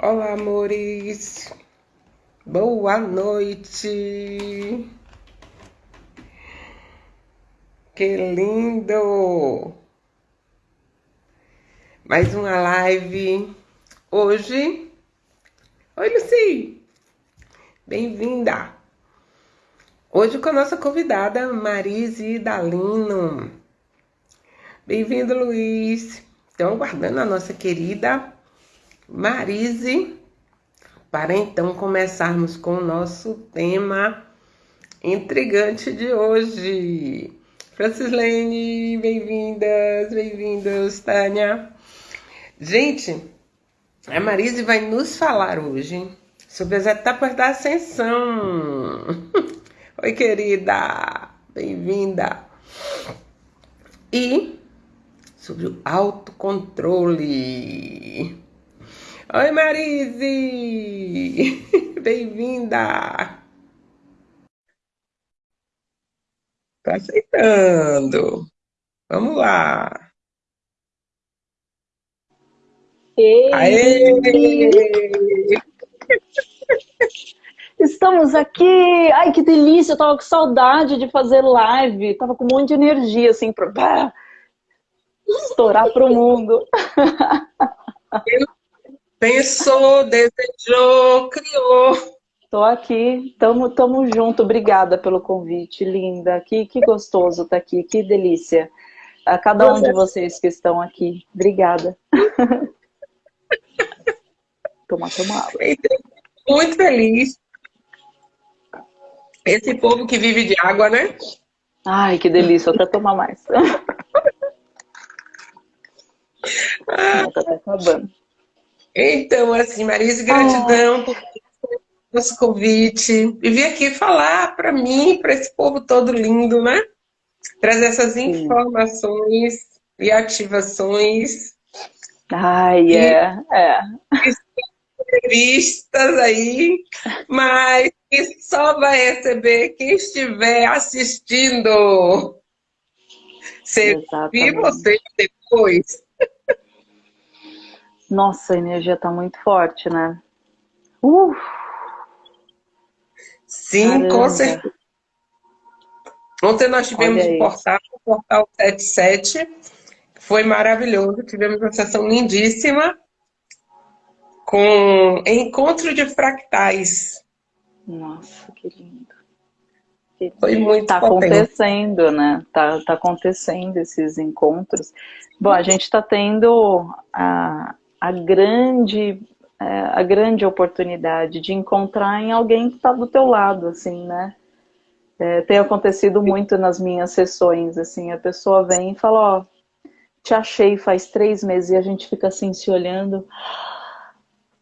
Olá, amores. Boa noite. Que lindo. Mais uma live hoje. Oi, Luci. Bem-vinda. Hoje com a nossa convidada Marise Dalino. Bem-vindo, Luiz. Então, aguardando a nossa querida Marise, para então começarmos com o nosso tema intrigante de hoje. Francislene, bem-vindas, bem-vindos, Tânia. Gente, a Marise vai nos falar hoje sobre as etapas da ascensão. Oi, querida, bem-vinda. E sobre o autocontrole. Oi, Marise! Bem-vinda! Tá aceitando. Vamos lá. Ei. Aê! Estamos aqui! Ai, que delícia! Eu tava com saudade de fazer live. Tava com um monte de energia, assim, pra estourar pro mundo. Pensou, desejou, criou. Tô aqui, tamo, tamo junto. Obrigada pelo convite, linda. Que, que gostoso estar tá aqui, que delícia. A cada um de vocês que estão aqui. Obrigada. toma, toma água. Muito feliz. Esse povo que vive de água, né? Ai, que delícia. Vou até tomar mais. Ah, tá acabando. Então, assim, Marise, gratidão por esse convite. E vir aqui falar para mim, para esse povo todo lindo, né? Trazer essas informações e ativações. Ai, é, é. Entrevistas aí, mas que só vai receber quem estiver assistindo. Você viu você depois? Nossa, a energia tá muito forte, né? Uh! Sim, Caramba. com certeza. Ontem nós tivemos o portal, o portal 77, foi maravilhoso, tivemos uma sessão lindíssima com encontro de fractais. Nossa, que lindo. Foi muito Tá potente. acontecendo, né? Tá, tá acontecendo esses encontros. Bom, a gente está tendo a, a grande é, a grande oportunidade de encontrar em alguém que está do teu lado, assim, né? É, tem acontecido muito nas minhas sessões, assim, a pessoa vem e fala, ó, te achei faz três meses e a gente fica assim se olhando.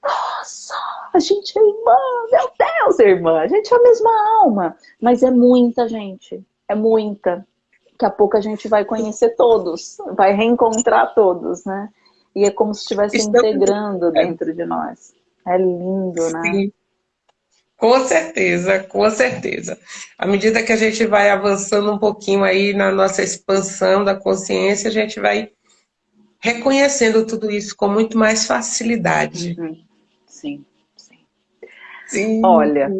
Nossa, a gente é irmã, meu Deus, irmã, a gente é a mesma alma. Mas é muita gente, é muita. Daqui a pouco a gente vai conhecer todos, vai reencontrar todos, né? E é como se estivesse integrando dentro de nós. É lindo, né? Sim. Com certeza, com certeza. À medida que a gente vai avançando um pouquinho aí na nossa expansão da consciência, a gente vai reconhecendo tudo isso com muito mais facilidade. Uhum. Sim, sim. Sim. Olha,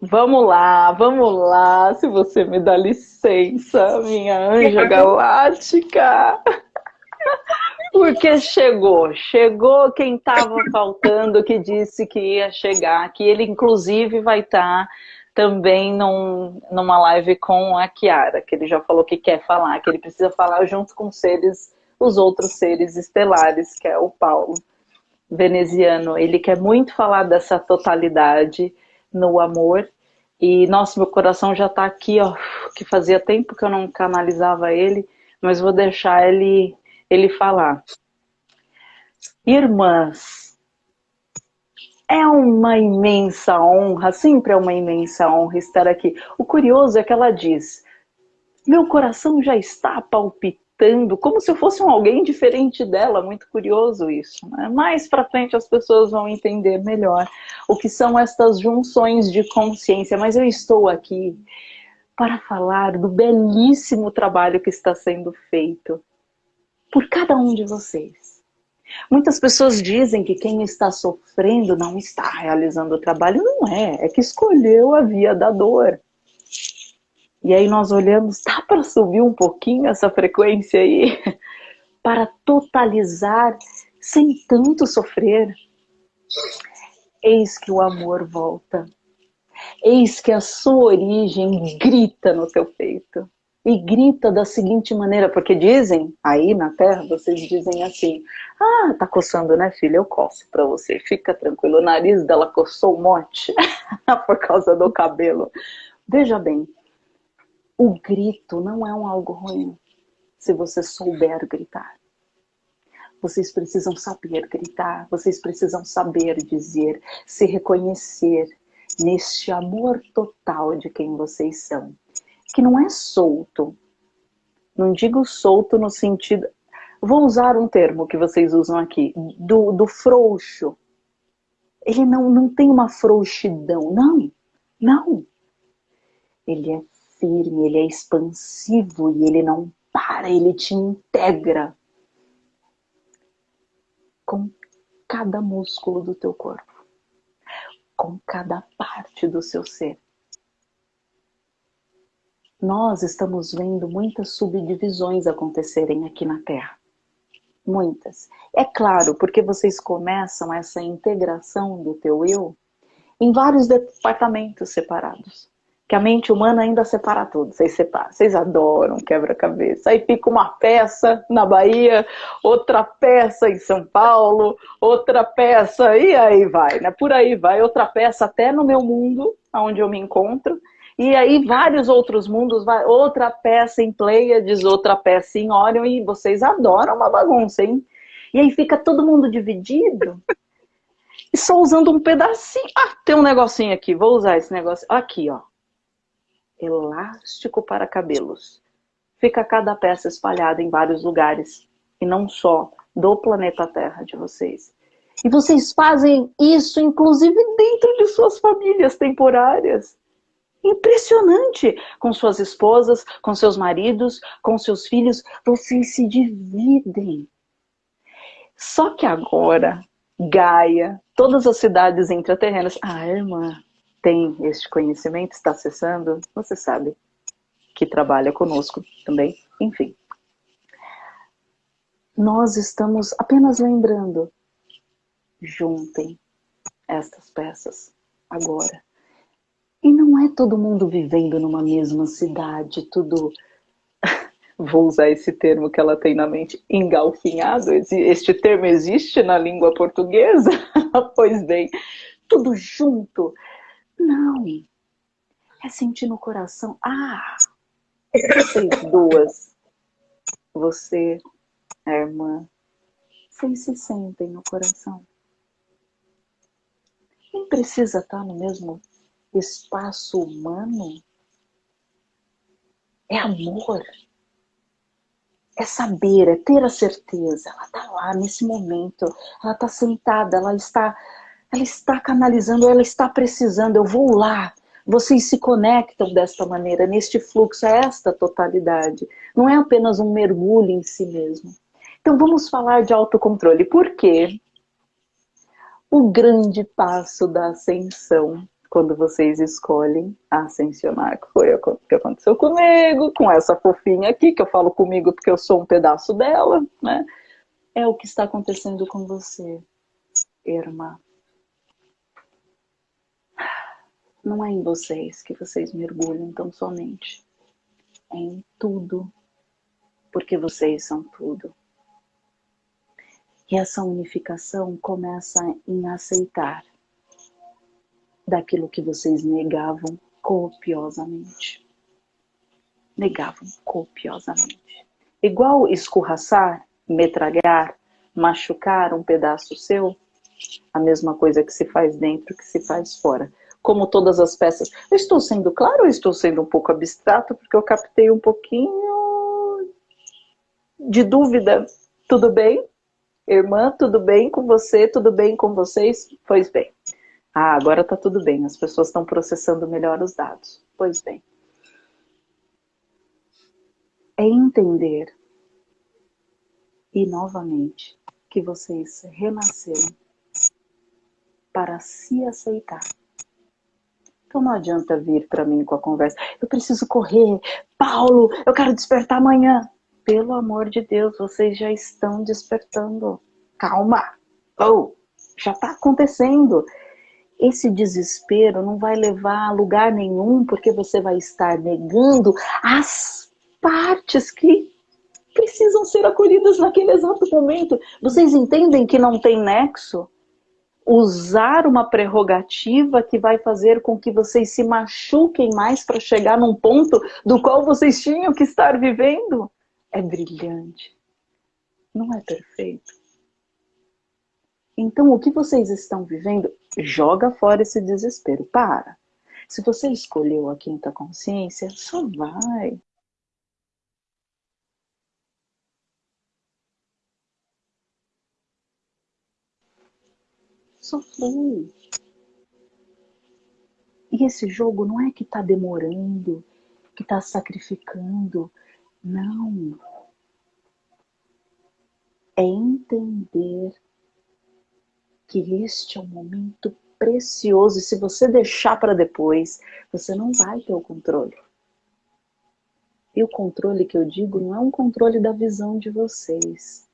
vamos lá, vamos lá, se você me dá licença, minha anja galáctica. Porque chegou, chegou quem estava faltando, que disse que ia chegar, que ele inclusive vai estar tá também num, numa live com a Kiara, que ele já falou que quer falar, que ele precisa falar junto com seres, os outros seres estelares, que é o Paulo veneziano. Ele quer muito falar dessa totalidade no amor. E, nossa, meu coração já está aqui, ó, que fazia tempo que eu não canalizava ele, mas vou deixar ele ele falar: Irmãs, é uma imensa honra, sempre é uma imensa honra estar aqui. O curioso é que ela diz: Meu coração já está palpitando, como se eu fosse um alguém diferente dela. Muito curioso isso. Né? Mais para frente as pessoas vão entender melhor o que são estas junções de consciência. Mas eu estou aqui para falar do belíssimo trabalho que está sendo feito por cada um de vocês. Muitas pessoas dizem que quem está sofrendo não está realizando o trabalho. Não é, é que escolheu a via da dor. E aí nós olhamos, dá para subir um pouquinho essa frequência aí? Para totalizar sem tanto sofrer. Eis que o amor volta. Eis que a sua origem grita no teu peito e grita da seguinte maneira, porque dizem, aí na Terra, vocês dizem assim, ah, tá coçando, né, filha? Eu coço pra você, fica tranquilo. O nariz dela coçou um monte por causa do cabelo. Veja bem, o grito não é um algo ruim, se você souber gritar. Vocês precisam saber gritar, vocês precisam saber dizer, se reconhecer neste amor total de quem vocês são que não é solto. Não digo solto no sentido... Vou usar um termo que vocês usam aqui, do, do frouxo. Ele não, não tem uma frouxidão, não, não. Ele é firme, ele é expansivo e ele não para, ele te integra com cada músculo do teu corpo, com cada parte do seu ser nós estamos vendo muitas subdivisões acontecerem aqui na Terra. Muitas. É claro, porque vocês começam essa integração do teu eu em vários departamentos separados. Que a mente humana ainda separa tudo, vocês separam, vocês adoram quebra-cabeça. Aí fica uma peça na Bahia, outra peça em São Paulo, outra peça, e aí vai, né? Por aí vai, outra peça até no meu mundo, onde eu me encontro, e aí vários outros mundos, outra peça em Pleiades, outra peça em Orion, e vocês adoram uma bagunça, hein? E aí fica todo mundo dividido, e só usando um pedacinho. Ah, tem um negocinho aqui, vou usar esse negócio. Aqui, ó. Elástico para cabelos. Fica cada peça espalhada em vários lugares, e não só do planeta Terra de vocês. E vocês fazem isso, inclusive, dentro de suas famílias temporárias impressionante com suas esposas, com seus maridos, com seus filhos. Vocês se dividem. Só que agora, Gaia, todas as cidades intraterrenas, a irmã tem este conhecimento, está acessando, você sabe que trabalha conosco também, enfim. Nós estamos apenas lembrando, juntem estas peças agora e não é todo mundo vivendo numa mesma cidade, tudo... Vou usar esse termo que ela tem na mente, engalfinhado. Este termo existe na língua portuguesa? pois bem, tudo junto. Não. É sentir no coração. Ah, vocês duas, você, a irmã, vocês se sentem no coração. Nem precisa estar no mesmo espaço humano é amor. É saber, é ter a certeza. Ela está lá nesse momento, ela está sentada, ela está, ela está canalizando, ela está precisando, eu vou lá. Vocês se conectam desta maneira, neste fluxo, é esta totalidade. Não é apenas um mergulho em si mesmo. Então vamos falar de autocontrole. Por quê? O grande passo da ascensão quando vocês escolhem ascensionar, que foi o que aconteceu comigo, com essa fofinha aqui, que eu falo comigo porque eu sou um pedaço dela, né? É o que está acontecendo com você, irmã. Não é em vocês que vocês mergulham tão somente. É em tudo, porque vocês são tudo. E essa unificação começa em aceitar daquilo que vocês negavam copiosamente. Negavam copiosamente. Igual escorraçar, metralhar, machucar um pedaço seu, a mesma coisa que se faz dentro que se faz fora. Como todas as peças. Eu estou sendo claro ou estou sendo um pouco abstrato? Porque eu captei um pouquinho de dúvida. Tudo bem? Irmã, tudo bem com você? Tudo bem com vocês? Pois bem. Ah, agora está tudo bem, as pessoas estão processando melhor os dados. Pois bem. É entender e, novamente, que vocês renasceram para se aceitar. Então não adianta vir para mim com a conversa. Eu preciso correr. Paulo, eu quero despertar amanhã. Pelo amor de Deus, vocês já estão despertando. Calma. Oh, já está acontecendo. Esse desespero não vai levar a lugar nenhum, porque você vai estar negando as partes que precisam ser acolhidas naquele exato momento. Vocês entendem que não tem nexo? Usar uma prerrogativa que vai fazer com que vocês se machuquem mais para chegar num ponto do qual vocês tinham que estar vivendo? É brilhante. Não é perfeito. Então, o que vocês estão vivendo, joga fora esse desespero. Para. Se você escolheu a quinta consciência, só vai. Só flui. E esse jogo não é que está demorando, que está sacrificando. Não. É entender que este é um momento precioso e se você deixar para depois, você não vai ter o controle. E o controle que eu digo não é um controle da visão de vocês.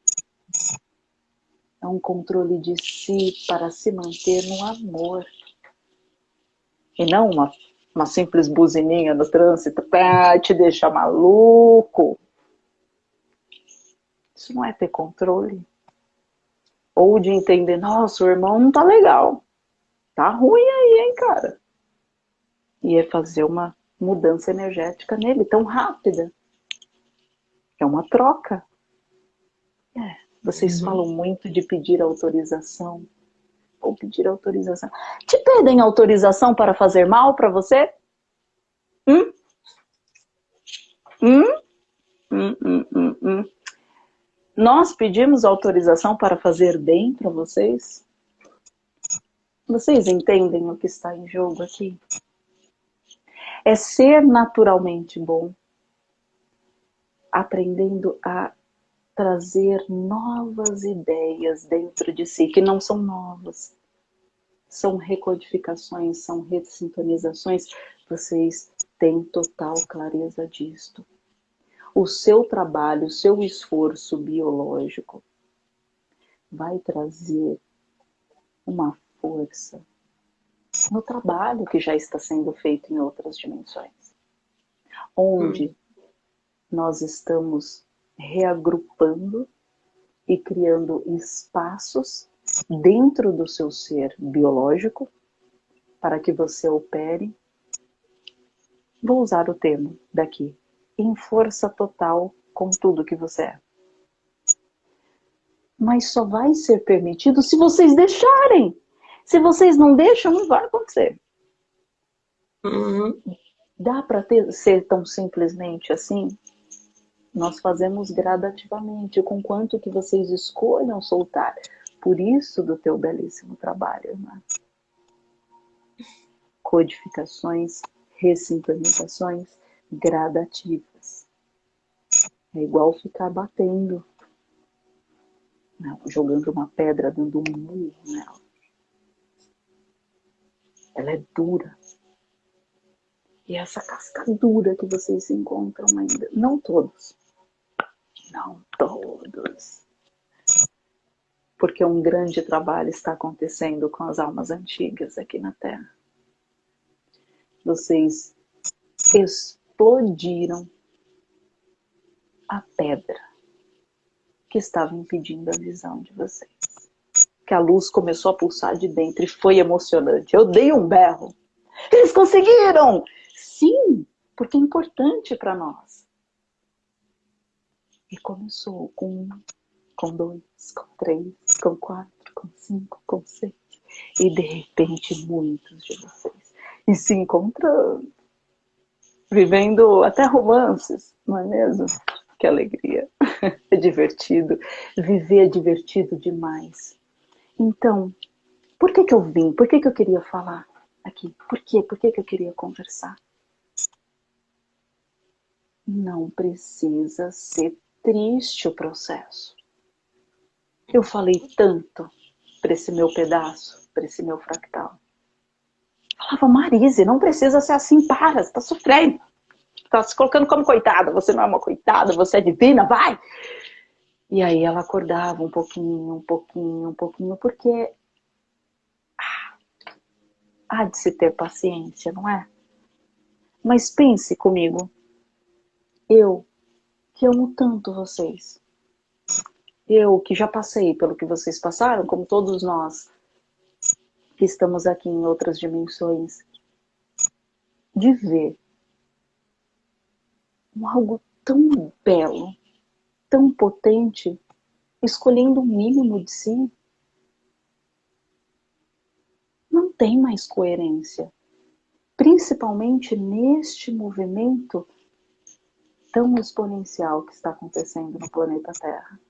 É um controle de si para se manter no amor. E não uma, uma simples buzininha no trânsito para te deixar maluco. Isso não é ter controle. Ou de entender, nossa, o irmão não tá legal. Tá ruim aí, hein, cara. E é fazer uma mudança energética nele tão rápida. É uma troca. É, vocês uhum. falam muito de pedir autorização. Ou pedir autorização. Te pedem autorização para fazer mal para você? Hum? Hum? Hum, hum, hum, hum. Nós pedimos autorização para fazer bem para vocês? Vocês entendem o que está em jogo aqui? É ser naturalmente bom, aprendendo a trazer novas ideias dentro de si, que não são novas, são recodificações, são ressintonizações. Vocês têm total clareza disto o seu trabalho, o seu esforço biológico vai trazer uma força no trabalho que já está sendo feito em outras dimensões. Onde hum. nós estamos reagrupando e criando espaços dentro do seu ser biológico para que você opere. Vou usar o termo daqui, em força total com tudo que você é. Mas só vai ser permitido se vocês deixarem. Se vocês não deixam, não vai acontecer. Uhum. Dá para ser tão simplesmente assim? Nós fazemos gradativamente, com quanto que vocês escolham soltar. Por isso do teu belíssimo trabalho, irmã. Codificações, ressincronizações, gradativas. É igual ficar batendo, não, jogando uma pedra, dando um murro nela. Ela é dura. E essa casca dura que vocês encontram ainda, não todos, não todos, porque um grande trabalho está acontecendo com as almas antigas aqui na Terra. Vocês explodiram a pedra que estava impedindo a visão de vocês. Que a luz começou a pulsar de dentro e foi emocionante. Eu dei um berro. Eles conseguiram! Sim, porque é importante para nós. E começou com um, com dois, com três, com quatro, com cinco, com seis. E de repente muitos de vocês. E se encontrando vivendo até romances, não é mesmo? Que alegria. É divertido. Viver é divertido demais. Então, por que, que eu vim? Por que, que eu queria falar aqui? Por quê? Por que, que eu queria conversar? Não precisa ser triste o processo. Eu falei tanto para esse meu pedaço, para esse meu fractal. Falava, Marise, não precisa ser assim, para, você tá sofrendo. Tá se colocando como coitada, você não é uma coitada, você é divina, vai! E aí ela acordava um pouquinho, um pouquinho, um pouquinho, porque ah, há de se ter paciência, não é? Mas pense comigo, eu que amo tanto vocês, eu que já passei pelo que vocês passaram, como todos nós que estamos aqui em outras dimensões, de ver algo tão belo, tão potente, escolhendo o mínimo de si, não tem mais coerência. Principalmente neste movimento tão exponencial que está acontecendo no planeta Terra.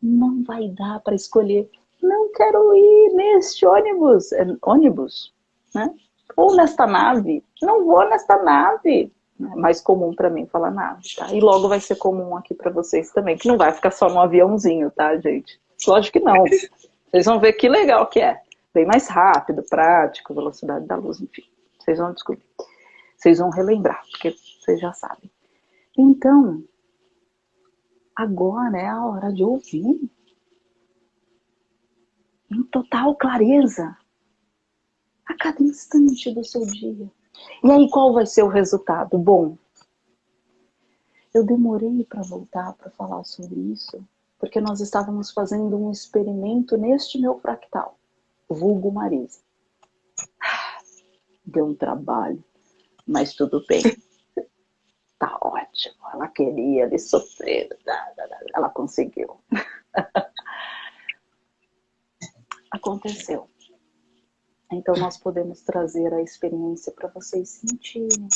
Não vai dar para escolher, não quero ir neste ônibus, é ônibus, né? Ou nesta nave, não vou nesta nave. É mais comum para mim falar nave, tá? E logo vai ser comum aqui para vocês também, que não vai ficar só no aviãozinho, tá, gente? Lógico que não. Vocês vão ver que legal que é. Bem mais rápido, prático, velocidade da luz, enfim. Vocês vão descobrir. Vocês vão relembrar, porque vocês já sabem. Então, agora é a hora de ouvir. Em total clareza. A cada instante do seu dia. E aí, qual vai ser o resultado? Bom, eu demorei para voltar para falar sobre isso, porque nós estávamos fazendo um experimento neste meu fractal, vulgo Marise. Deu um trabalho, mas tudo bem. Tá ótimo. Ela queria ele sofrer. Ela conseguiu. Aconteceu. Então nós podemos trazer a experiência para vocês sentirem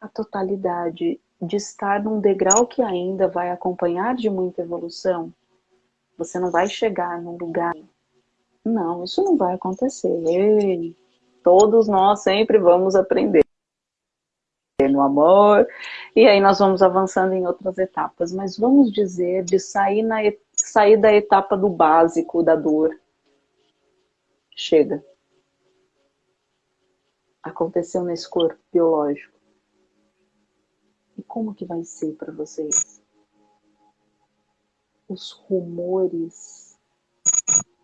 a totalidade de estar num degrau que ainda vai acompanhar de muita evolução. Você não vai chegar num lugar. Não, isso não vai acontecer. Ei, todos nós sempre vamos aprender no amor, e aí nós vamos avançando em outras etapas. Mas vamos dizer de sair, na, sair da etapa do básico da dor Chega. Aconteceu nesse corpo biológico. E como que vai ser para vocês? Os rumores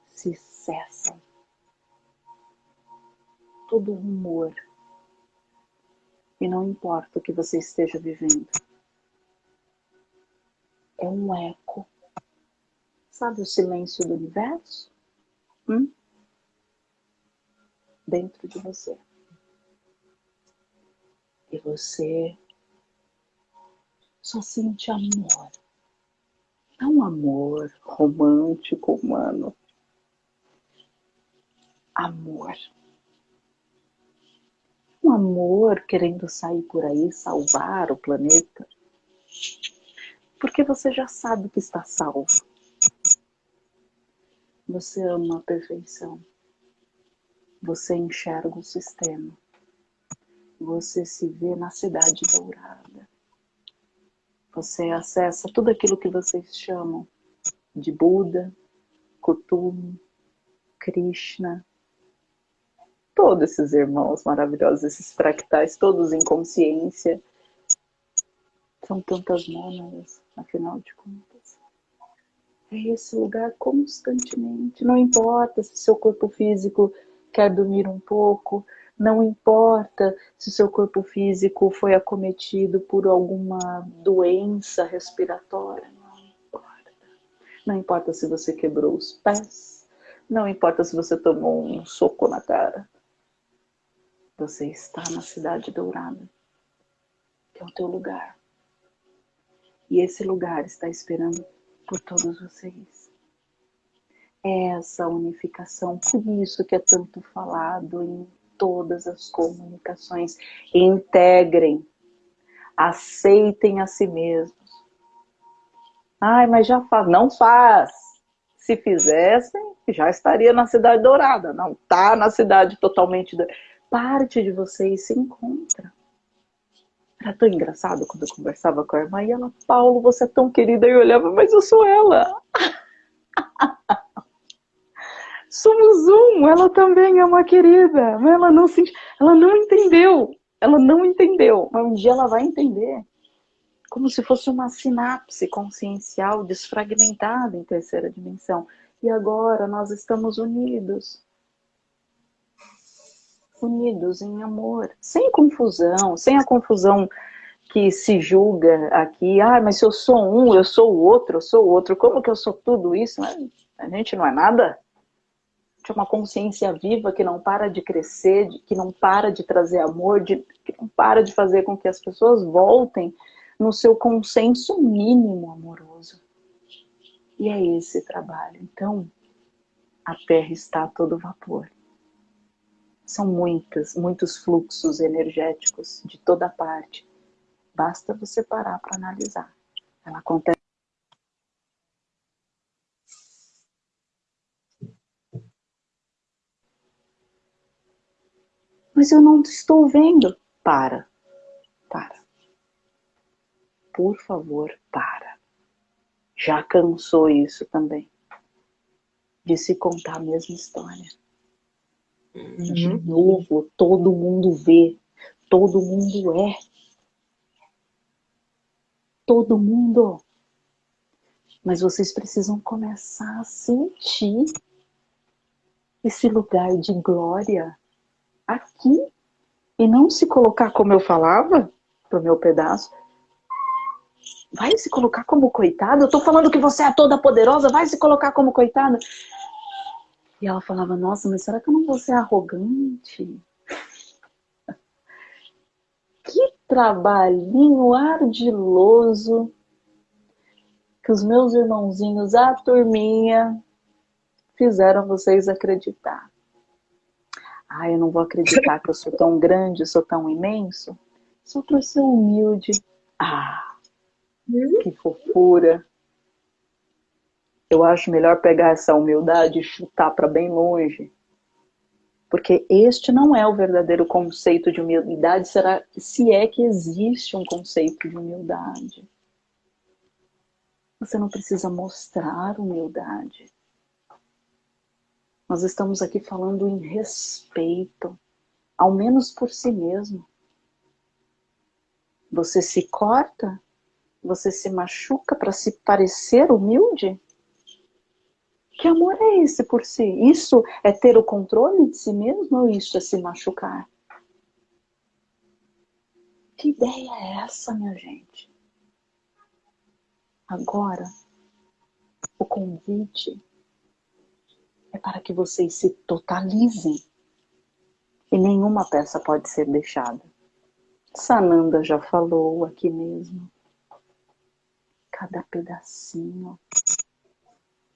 se cessam. Todo rumor. E não importa o que você esteja vivendo. É um eco. Sabe o silêncio do universo? Hum? dentro de você. E você só sente amor. Não amor romântico, humano. Amor. Um amor querendo sair por aí, salvar o planeta. Porque você já sabe que está salvo. Você ama a perfeição você enxerga o sistema. Você se vê na cidade dourada. Você acessa tudo aquilo que vocês chamam de Buda, Kutum, Krishna, todos esses irmãos maravilhosos, esses fractais, todos em consciência. São tantas mônadas, afinal de contas. É esse lugar constantemente. Não importa se seu corpo físico quer dormir um pouco, não importa se seu corpo físico foi acometido por alguma doença respiratória, não importa. Não importa se você quebrou os pés, não importa se você tomou um soco na cara. Você está na cidade dourada, que é o teu lugar. E esse lugar está esperando por todos vocês essa unificação. Por isso que é tanto falado em todas as comunicações. Integrem, aceitem a si mesmos. Ai, mas já faz. Não faz. Se fizessem, já estaria na Cidade Dourada. Não está na cidade totalmente... Parte de vocês se encontra. Era tão engraçado quando eu conversava com a irmã e ela, Paulo, você é tão querida. E eu olhava, mas eu sou ela. Somos um, ela também é uma querida. Mas ela não, se, ela não entendeu. Ela não entendeu. Mas um dia ela vai entender. Como se fosse uma sinapse consciencial desfragmentada em terceira dimensão. E agora nós estamos unidos Unidos em amor, sem confusão, sem a confusão que se julga aqui, ah, mas se eu sou um, eu sou o outro, eu sou o outro, como que eu sou tudo isso? A gente não é nada de uma consciência viva que não para de crescer, que não para de trazer amor, que não para de fazer com que as pessoas voltem no seu consenso mínimo amoroso. E é esse trabalho. Então, a Terra está a todo vapor. São muitas, muitos fluxos energéticos de toda parte. Basta você parar para analisar. Ela acontece Mas eu não estou vendo. Para. Para. Por favor, para. Já cansou isso também. De se contar a mesma história. Uhum. De novo, todo mundo vê. Todo mundo é. Todo mundo. Mas vocês precisam começar a sentir esse lugar de glória aqui e não se colocar como eu falava pro meu pedaço. Vai se colocar como coitada? Eu tô falando que você é toda poderosa, vai se colocar como coitada. E ela falava, nossa, mas será que eu não vou ser arrogante? Que trabalhinho ardiloso que os meus irmãozinhos, a turminha, fizeram vocês acreditar. Ah, eu não vou acreditar que eu sou tão grande, sou tão imenso. Só para ser humilde. Ah, que fofura. Eu acho melhor pegar essa humildade e chutar para bem longe. Porque este não é o verdadeiro conceito de humildade, será se é que existe um conceito de humildade. Você não precisa mostrar humildade. Nós estamos aqui falando em respeito, ao menos por si mesmo. Você se corta? Você se machuca para se parecer humilde? Que amor é esse por si? Isso é ter o controle de si mesmo ou isso é se machucar? Que ideia é essa, minha gente? Agora, o convite é para que vocês se totalizem. E nenhuma peça pode ser deixada. Sananda já falou aqui mesmo. Cada pedacinho.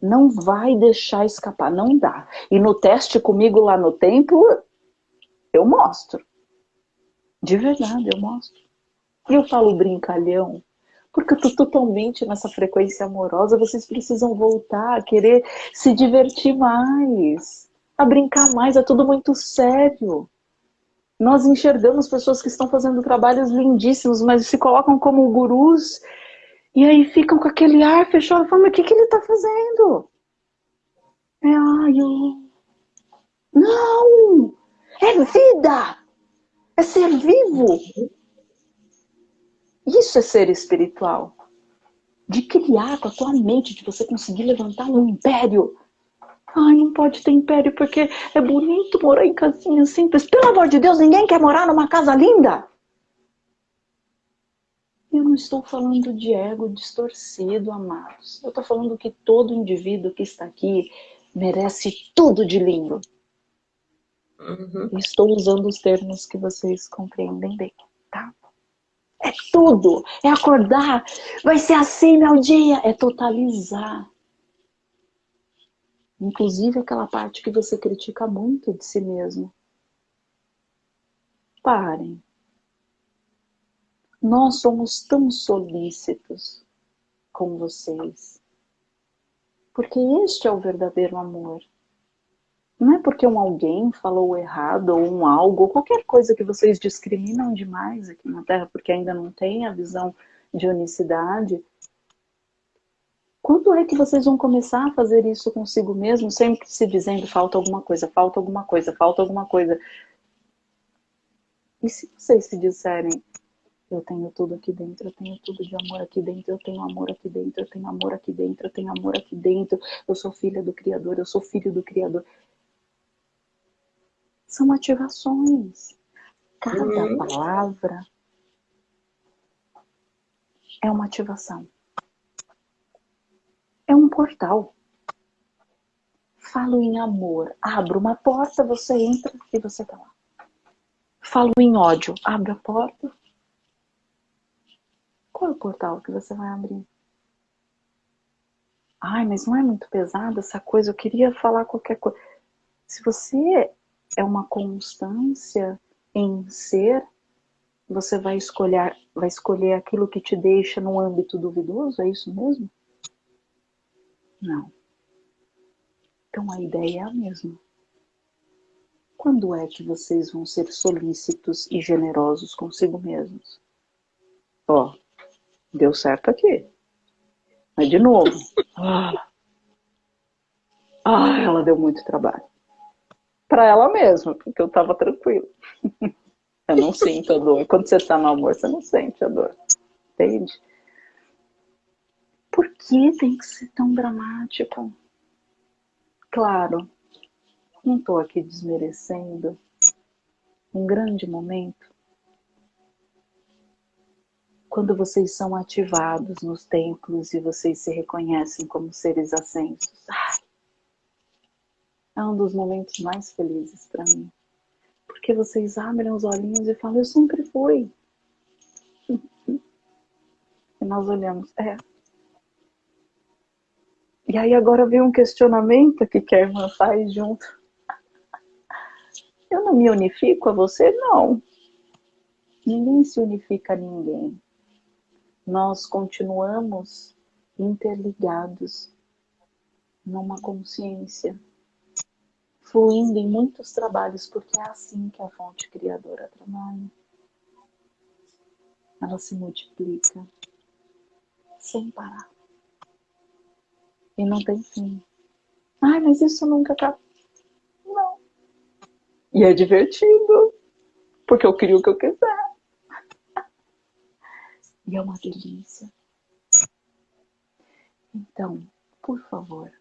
Não vai deixar escapar, não dá. E no teste comigo lá no templo, eu mostro. De verdade, eu mostro. E eu falo brincalhão, porque eu tô totalmente nessa frequência amorosa, vocês precisam voltar a querer se divertir mais, a brincar mais, é tudo muito sério. Nós enxergamos pessoas que estão fazendo trabalhos lindíssimos, mas se colocam como gurus, e aí ficam com aquele ar fechado, falando, o que, que ele está fazendo? É, ai, eu... Não! É vida! É ser vivo! Isso é ser espiritual. De criar com a tua mente, de você conseguir levantar um império. Ai, não pode ter império porque é bonito morar em casinha simples. Pelo amor de Deus, ninguém quer morar numa casa linda. Eu não estou falando de ego distorcido, amados. Eu estou falando que todo indivíduo que está aqui merece tudo de lindo. Uhum. Estou usando os termos que vocês compreendem bem, tá? É tudo. É acordar. Vai ser assim meu dia. É totalizar. Inclusive aquela parte que você critica muito de si mesmo. Parem. Nós somos tão solícitos com vocês. Porque este é o verdadeiro amor. Não é porque um alguém falou errado ou um algo, ou qualquer coisa que vocês discriminam demais aqui na Terra, porque ainda não tem a visão de unicidade, Quando é que vocês vão começar a fazer isso consigo mesmo, sempre se dizendo falta alguma coisa, falta alguma coisa, falta alguma coisa? E se vocês se disserem, eu tenho tudo aqui dentro, eu tenho tudo de amor aqui dentro, eu tenho amor aqui dentro, eu tenho amor aqui dentro, eu tenho amor aqui dentro, eu sou filha do Criador, eu sou filho do Criador. São ativações. Cada uhum. palavra é uma ativação. É um portal. Falo em amor, abro uma porta, você entra e você está lá. Falo em ódio, abre a porta. Qual é o portal que você vai abrir? Ai, mas não é muito pesada essa coisa, eu queria falar qualquer coisa. Se você é uma constância em ser, você vai escolher, vai escolher aquilo que te deixa no âmbito duvidoso, é isso mesmo? Não. Então a ideia é a mesma. Quando é que vocês vão ser solícitos e generosos consigo mesmos? Ó, deu certo aqui. Mas de novo. Ah, ah ela deu muito trabalho. Para ela mesma, porque eu tava tranquilo. Eu não sinto a dor. Quando você tá no amor, você não sente a dor. Entende? Por que tem que ser tão dramático? Claro, não estou aqui desmerecendo um grande momento quando vocês são ativados nos templos e vocês se reconhecem como seres ascensos. É um dos momentos mais felizes para mim. Porque vocês abrem os olhinhos e falam, eu sempre fui. E nós olhamos, é, e aí agora vem um questionamento que quer irmã faz junto. Eu não me unifico a você? Não. Ninguém se unifica a ninguém. Nós continuamos interligados numa consciência, fluindo em muitos trabalhos, porque é assim que a fonte criadora trabalha. Ela se multiplica sem parar e não tem fim. Ai, mas isso nunca acaba. Não. E é divertido, porque eu crio o que eu quiser. E é uma delícia. Então, por favor,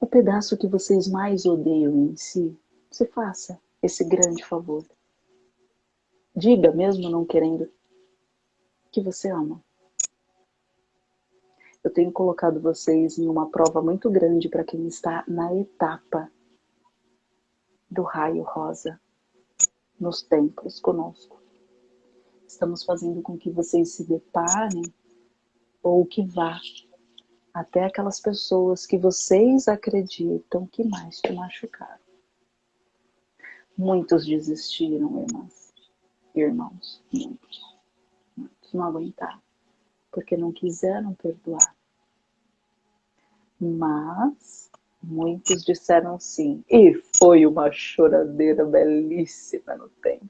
o pedaço que vocês mais odeiam em si, se faça esse grande favor. Diga, mesmo não querendo, que você ama eu tenho colocado vocês em uma prova muito grande para quem está na etapa do raio rosa nos templos conosco. Estamos fazendo com que vocês se deparem ou que vá até aquelas pessoas que vocês acreditam que mais te machucaram. Muitos desistiram, irmãs, irmãos, muitos, muitos não aguentaram porque não quiseram perdoar. Mas muitos disseram sim, e foi uma choradeira belíssima no tempo,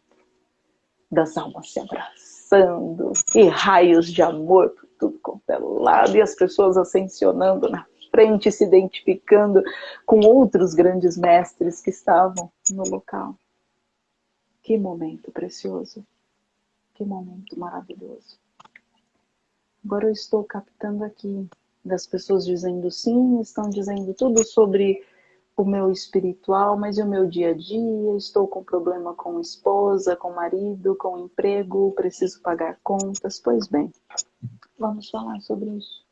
das almas se abraçando, e raios de amor por tudo quanto é lado, e as pessoas ascensionando na frente, se identificando com outros grandes mestres que estavam no local. Que momento precioso, que momento maravilhoso. Agora eu estou captando aqui das pessoas dizendo sim, estão dizendo tudo sobre o meu espiritual, mas e o meu dia a dia? Estou com problema com esposa, com marido, com emprego, preciso pagar contas. Pois bem, vamos falar sobre isso.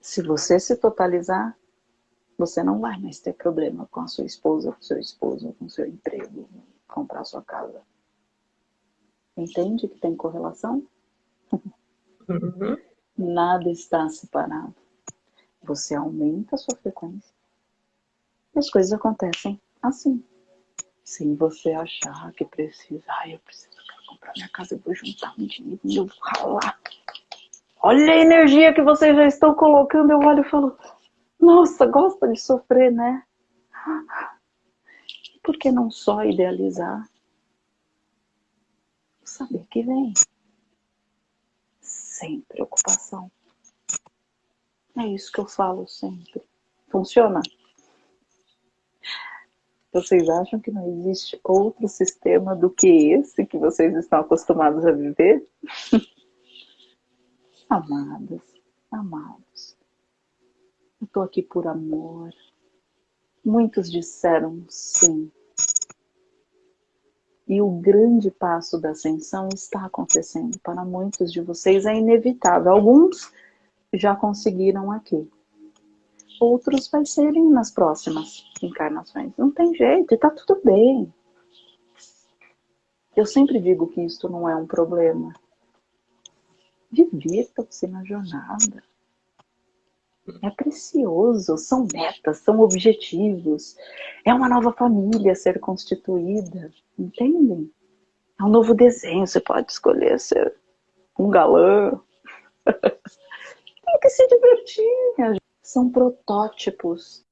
Se você se totalizar, você não vai mais ter problema com a sua esposa, com seu esposo, com seu emprego, comprar sua casa. Entende que tem correlação? Uhum. Nada está separado. Você aumenta a sua frequência. As coisas acontecem assim. Sem você achar que precisa. Ai, eu preciso comprar minha casa, eu vou juntar um dinheiro eu vou ralar. Olha a energia que vocês já estão colocando. Eu olho e falo, nossa, gosta de sofrer, né? Por que não só idealizar? Saber que vem sem preocupação. É isso que eu falo sempre. Funciona? Vocês acham que não existe outro sistema do que esse que vocês estão acostumados a viver? Amadas, amados, eu estou aqui por amor. Muitos disseram sim. E o grande passo da ascensão está acontecendo para muitos de vocês, é inevitável. Alguns já conseguiram aqui outros vai serem nas próximas encarnações. Não tem jeito, e tá tudo bem. Eu sempre digo que isto não é um problema. Divirtam-se na jornada. É precioso, são metas, são objetivos. É uma nova família a ser constituída, entendem? É um novo desenho, você pode escolher ser um galã. Tem que se divertir, minha gente são protótipos.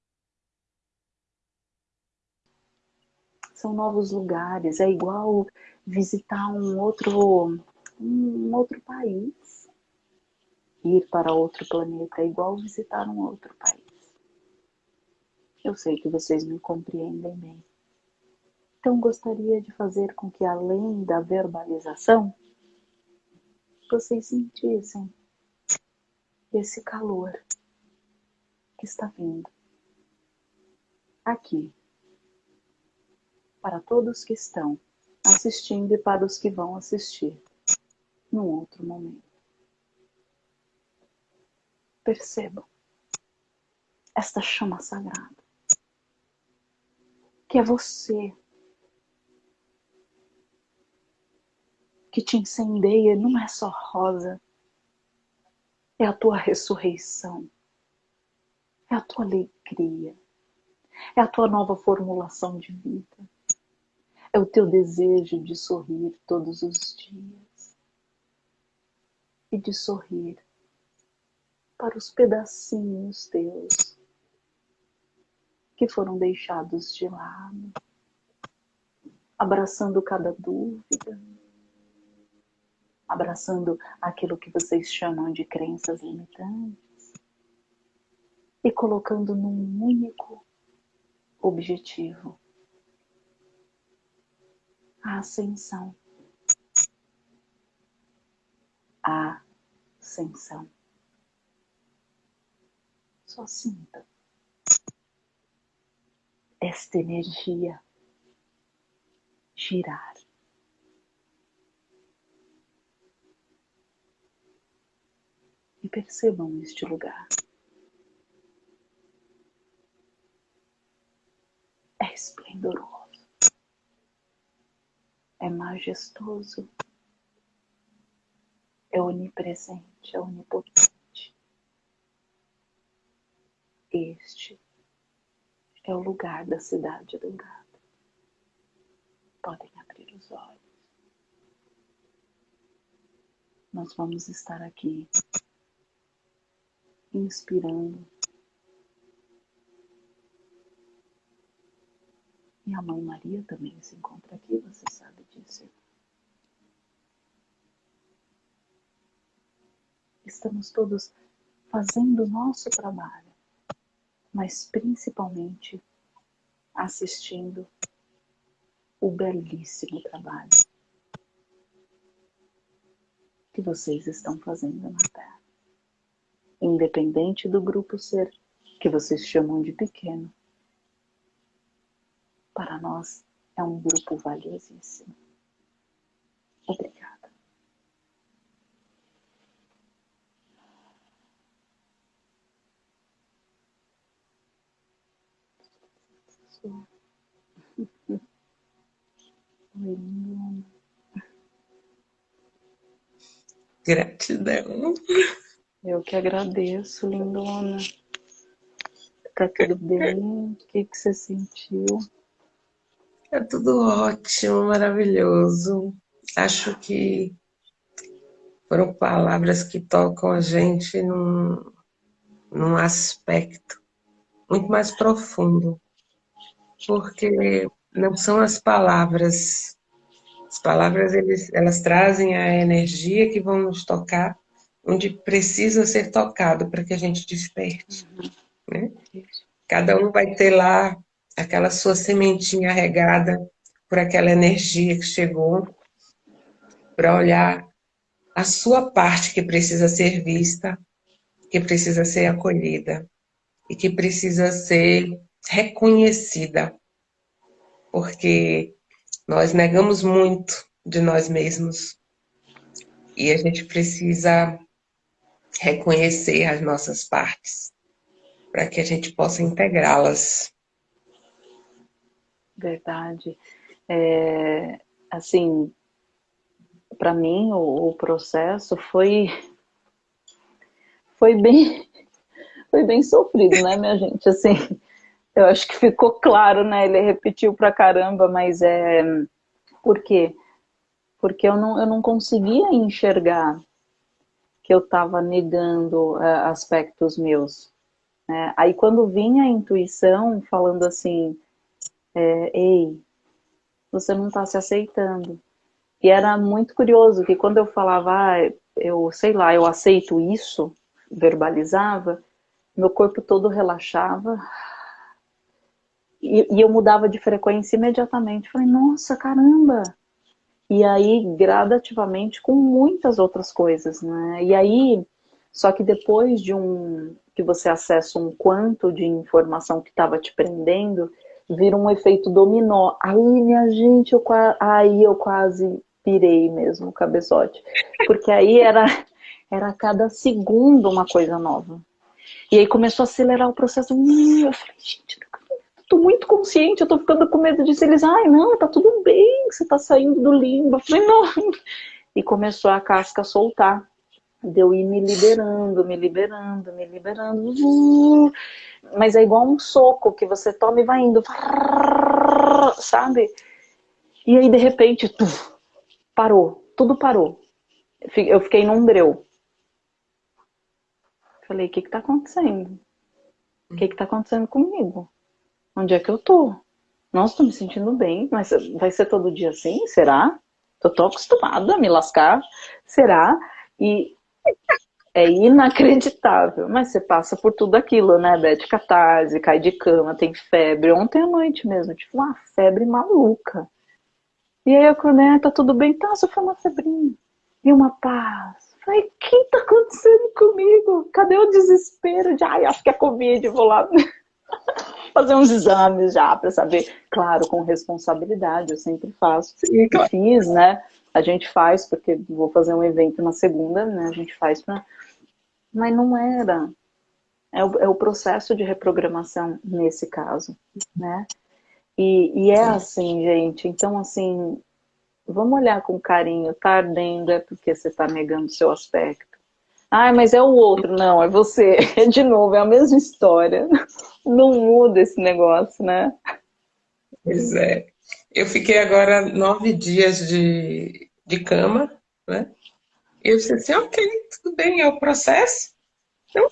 São novos lugares, é igual visitar um outro, um outro país. Ir para outro planeta é igual visitar um outro país. Eu sei que vocês me compreendem bem. Então gostaria de fazer com que além da verbalização, vocês sentissem esse calor que está vindo. Aqui. Para todos que estão assistindo e para os que vão assistir num outro momento. Percebam esta chama sagrada, que é você, que te incendeia, não é só rosa, é a tua ressurreição é a tua alegria, é a tua nova formulação de vida, é o teu desejo de sorrir todos os dias. E de sorrir para os pedacinhos teus que foram deixados de lado, abraçando cada dúvida, abraçando aquilo que vocês chamam de crenças limitantes e colocando num único objetivo a ascensão. A ascensão. Só sinta esta energia girar. E percebam este lugar. É esplendoroso, é majestoso, é onipresente, é onipotente. Este é o lugar da cidade dourada. Podem abrir os olhos. Nós vamos estar aqui inspirando E a Mãe Maria também se encontra aqui, você sabe disso. Estamos todos fazendo o nosso trabalho, mas principalmente assistindo o belíssimo trabalho que vocês estão fazendo na Terra. Independente do grupo ser que vocês chamam de pequeno, para nós é um grupo valiosíssimo. Obrigada. Gratidão. Eu que agradeço, lindona. Tá tudo bem? O que, que você sentiu? É tudo ótimo, maravilhoso. Acho que foram palavras que tocam a gente num, num aspecto muito mais profundo. Porque não são as palavras. As palavras, eles, elas trazem a energia que vão nos tocar, onde precisa ser tocado para que a gente desperte. Né? Cada um vai ter lá aquela sua sementinha regada por aquela energia que chegou, para olhar a sua parte que precisa ser vista, que precisa ser acolhida e que precisa ser reconhecida, porque nós negamos muito de nós mesmos e a gente precisa reconhecer as nossas partes para que a gente possa integrá-las. Verdade. É, assim, para mim o, o, processo foi foi bem foi bem sofrido, né, minha gente? Assim, eu acho que ficou claro, né? Ele repetiu pra caramba, mas é por quê? Porque eu não, eu não conseguia enxergar que eu estava negando uh, aspectos meus. Né? Aí quando vinha a intuição falando assim, é, ei, você não está se aceitando. E era muito curioso que quando eu falava, ah, eu sei lá, eu aceito isso, verbalizava, meu corpo todo relaxava e, e eu mudava de frequência imediatamente. Falei, nossa, caramba! E aí, gradativamente, com muitas outras coisas, né? E aí, só que depois de um que você acessa um quanto de informação que estava te prendendo, vira um efeito dominó. Aí, minha gente, eu, aí eu quase pirei mesmo o cabeçote. Porque aí era, era cada segundo uma coisa nova. E aí começou a acelerar o processo. Eu falei, gente, tô muito consciente, eu tô ficando com medo disso. Eles, ai, não, tá tudo bem, você tá saindo do limbo. Eu falei, não. E começou a casca a soltar de eu ir me liberando, me liberando, me liberando. Uh, mas é igual um soco que você toma e vai indo, sabe? E aí, de repente, parou, tudo parou. Eu fiquei num breu. Falei, o que que tá acontecendo? O que que tá acontecendo comigo? Onde é que eu tô? Nossa, tô me sentindo bem, mas vai ser todo dia assim? Será? Tô tão acostumada a me lascar. Será? E é inacreditável. Mas você passa por tudo aquilo, né? Bete catarse, cai de cama, tem febre. Ontem à noite mesmo, tipo, uma febre maluca. E aí eu acordei, tá tudo bem? Tá, só foi uma febrinha. E uma paz. Falei, o que tá acontecendo comigo? Cadê o desespero de, ai, acho que é Covid, vou lá fazer uns exames já para saber. Claro, com responsabilidade, eu sempre faço. Sim, claro. Fiz, né? A gente faz, porque vou fazer um evento na segunda, né? A gente faz para. Mas não era. É o, é o, processo de reprogramação nesse caso, né? E, e é assim, gente. Então, assim, vamos olhar com carinho. Tá ardendo é porque você está negando o seu aspecto. Ah, mas é o outro. Não, é você. É de novo, é a mesma história. Não muda esse negócio, né? Pois é. Eu fiquei agora nove dias de, de cama, né? E eu disse assim, ok, tudo bem, é o processo. Então,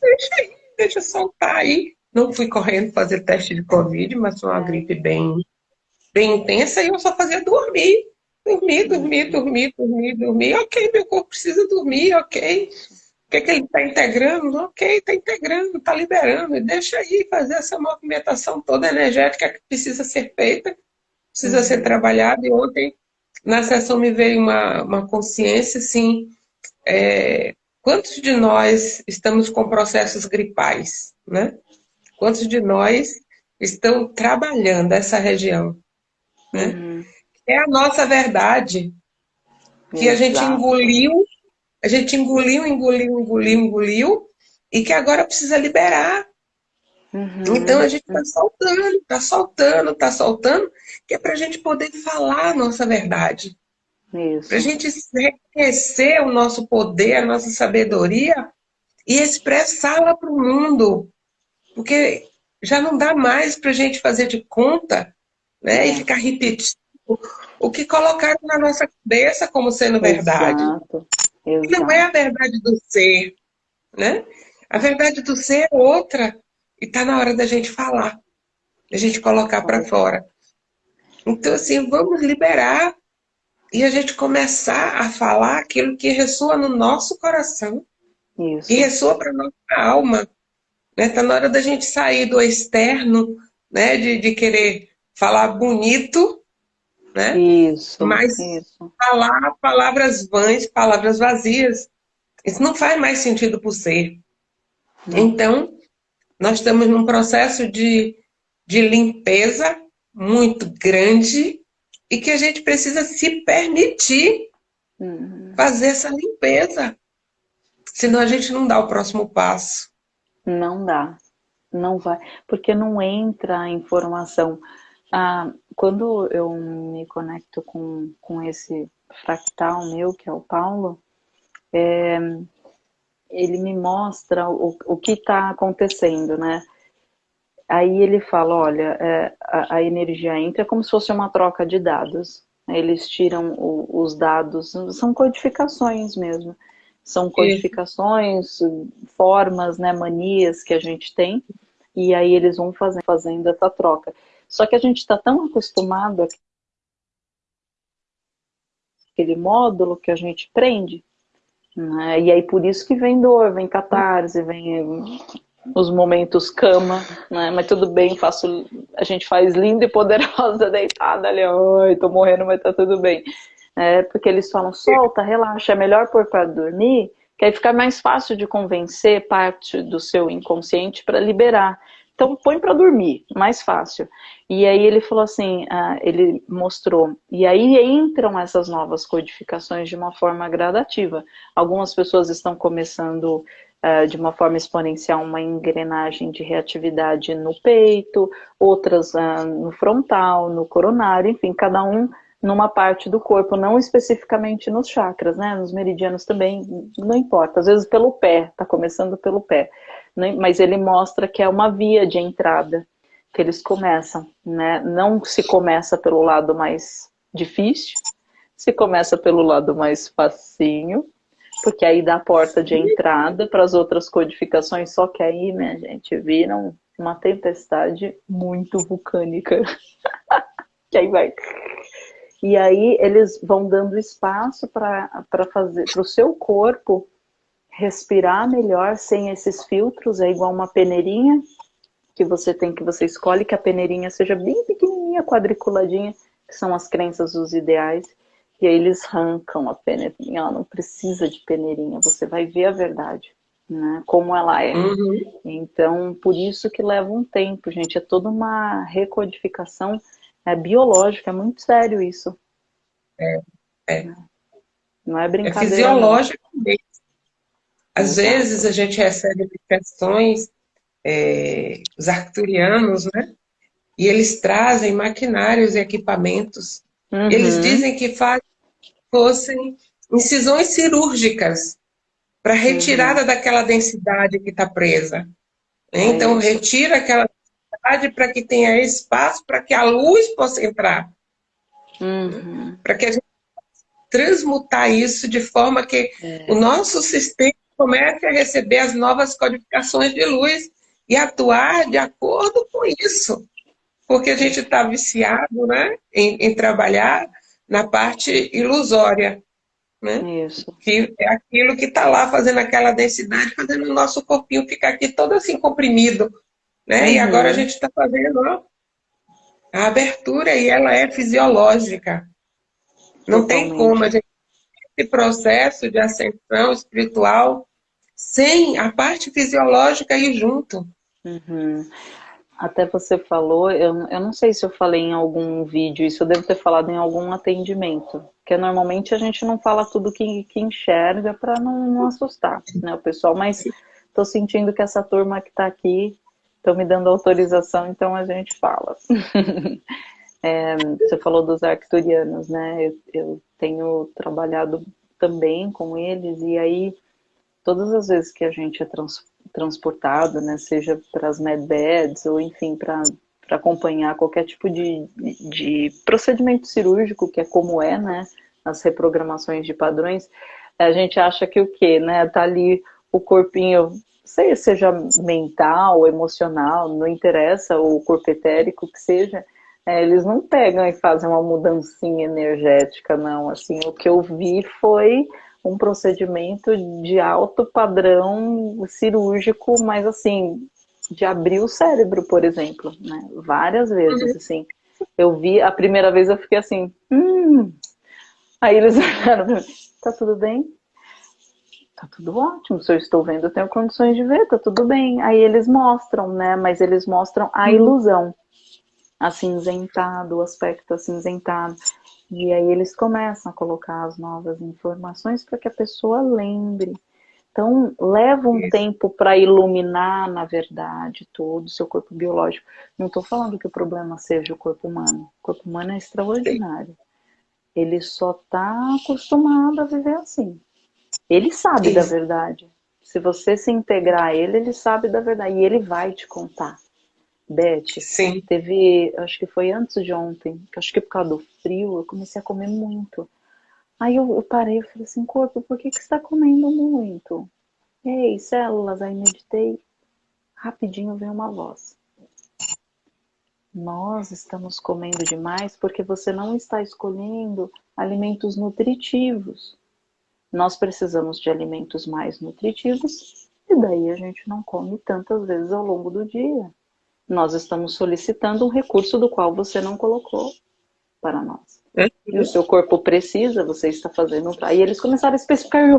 deixa aí, deixa soltar aí. Não fui correndo fazer teste de Covid, mas foi uma gripe bem, bem intensa e eu só fazia dormir. Dormir, dormir, dormir, dormir, dormir. Ok, meu corpo precisa dormir, ok. O que, que ele está integrando? Ok, está integrando, está liberando. Deixa aí fazer essa movimentação toda energética que precisa ser feita, precisa uhum. ser trabalhada. E ontem, na sessão, me veio uma, uma consciência, assim, é, quantos de nós estamos com processos gripais, né? Quantos de nós estão trabalhando essa região, né? Uhum é a nossa verdade. Que Exato. a gente engoliu, a gente engoliu, engoliu, engoliu, engoliu, e que agora precisa liberar. Uhum. Então a gente está soltando, está soltando, está soltando, que é para a gente poder falar a nossa verdade. Para a gente reconhecer o nosso poder, a nossa sabedoria e expressá-la para o mundo. Porque já não dá mais para a gente fazer de conta né, é. e ficar repetindo o que colocaram na nossa cabeça como sendo verdade. Exato. Exato. Não é a verdade do ser, né? A verdade do ser é outra. E está na hora da gente falar, da gente colocar para fora. Então, assim, vamos liberar e a gente começar a falar aquilo que ressoa no nosso coração Isso. e ressoa para nossa alma. Está né? Tá na hora da gente sair do externo, né? de, de querer falar bonito, né? Isso, mas isso. falar palavras vãs, palavras vazias. Isso não faz mais sentido por ser. Não. Então, nós estamos num processo de, de limpeza muito grande e que a gente precisa se permitir uhum. fazer essa limpeza. Senão a gente não dá o próximo passo. Não dá. Não vai. Porque não entra a informação. Ah, quando eu me conecto com, com esse fractal meu, que é o Paulo, é, ele me mostra o, o que está acontecendo, né? Aí ele fala, olha, é, a, a, energia entra como se fosse uma troca de dados. Eles tiram o, os dados, são codificações mesmo. São codificações, formas, né, manias que a gente tem, e aí eles vão fazendo, fazendo essa troca. Só que a gente está tão acostumado aquele módulo que a gente prende, né? e aí por isso que vem dor, vem catarse, vem os momentos cama, né? Mas tudo bem, faço, a gente faz linda e poderosa deitada ali, oi, tô morrendo, mas tá tudo bem. É, porque eles falam, solta, relaxa, é melhor pôr para dormir, que aí fica mais fácil de convencer parte do seu inconsciente para liberar. Então põe para dormir, mais fácil. E aí ele falou assim, uh, ele mostrou, e aí entram essas novas codificações de uma forma gradativa. Algumas pessoas estão começando uh, de uma forma exponencial uma engrenagem de reatividade no peito, outras uh, no frontal, no coronário, enfim, cada um numa parte do corpo, não especificamente nos chakras, né? Nos meridianos também, não importa. Às vezes pelo pé, tá começando pelo pé. Né? Mas ele mostra que é uma via de entrada que eles começam, né? Não se começa pelo lado mais difícil, se começa pelo lado mais facinho, porque aí dá a porta de entrada para as outras codificações, só que aí, minha gente, viram uma tempestade muito vulcânica. que aí vai. E aí eles vão dando espaço para fazer para o seu corpo respirar melhor sem esses filtros, é igual uma peneirinha que você tem, que você escolhe que a peneirinha seja bem pequenininha, quadriculadinha, que são as crenças, os ideais, e aí eles arrancam a peneirinha, ela não precisa de peneirinha, você vai ver a verdade, né, como ela é. Uhum. Então, por isso que leva um tempo, gente, é toda uma recodificação é, biológica, é muito sério isso. É, é. Não é brincadeira. É fisiológico mesmo. Às Exato. vezes a gente recebe questões, é, os arcturianos, né? E eles trazem maquinários e equipamentos. Uhum. Eles dizem que fazem fossem incisões cirúrgicas para retirada uhum. daquela densidade que está presa. É então, isso. retira aquela densidade para que tenha espaço para que a luz possa entrar. Uhum. Para que a gente transmutar isso de forma que é. o nosso sistema comece a receber as novas codificações de luz e atuar de acordo com isso. Porque a gente está viciado né, em, em trabalhar na parte ilusória. Né? Isso. Que é aquilo que está lá fazendo aquela densidade, fazendo o nosso corpinho ficar aqui todo assim comprimido. Né? Uhum. E agora a gente está fazendo ó, a abertura e ela é fisiológica. Não Totalmente. tem como a gente esse processo de ascensão espiritual sem a parte fisiológica ir junto. Uhum. Até você falou, eu, eu não sei se eu falei em algum vídeo, isso eu devo ter falado em algum atendimento, porque normalmente a gente não fala tudo que, que enxerga para não, não, assustar né, o pessoal, mas estou sentindo que essa turma que está aqui estão me dando autorização, então a gente fala. é, você falou dos arcturianos, né? Eu, eu tenho trabalhado também com eles, e aí todas as vezes que a gente é trans, transportado, né, seja para as medbeds ou enfim para acompanhar qualquer tipo de, de procedimento cirúrgico, que é como é, né, as reprogramações de padrões, a gente acha que o quê, né, tá ali o corpinho, seja mental, emocional, não interessa, o corpo etérico que seja, É, eles não pegam e fazem uma mudancinha energética, não. Assim, o que eu vi foi um procedimento de alto padrão cirúrgico, mas assim, de abrir o cérebro, por exemplo, né? Várias vezes, uhum. assim. Eu vi, a primeira vez eu fiquei assim, hum. Aí eles olharam pra mim, tá tudo bem? Tá tudo ótimo, se eu estou vendo, eu tenho condições de ver, tá tudo bem. Aí eles mostram, né? Mas eles mostram a uhum. ilusão. Acinzentado, o aspecto acinzentado. E aí eles começam a colocar as novas informações para que a pessoa lembre. Então, leva um Isso. tempo para iluminar, na verdade, todo o seu corpo biológico. Não estou falando que o problema seja o corpo humano. O corpo humano é extraordinário. Ele só está acostumado a viver assim. Ele sabe Isso. da verdade. Se você se integrar a ele, ele sabe da verdade. E ele vai te contar. Beth, Sim. teve, acho que foi antes de ontem, que acho que por causa do frio, eu comecei a comer muito. Aí eu, eu parei e falei assim, corpo, por que, que você está comendo muito? Ei, células, aí meditei. Rapidinho veio uma voz. Nós estamos comendo demais porque você não está escolhendo alimentos nutritivos. Nós precisamos de alimentos mais nutritivos e daí a gente não come tantas vezes ao longo do dia. Nós estamos solicitando um recurso do qual você não colocou para nós. É. E o seu corpo precisa, você está fazendo. Aí eles começaram a especificar. Eu,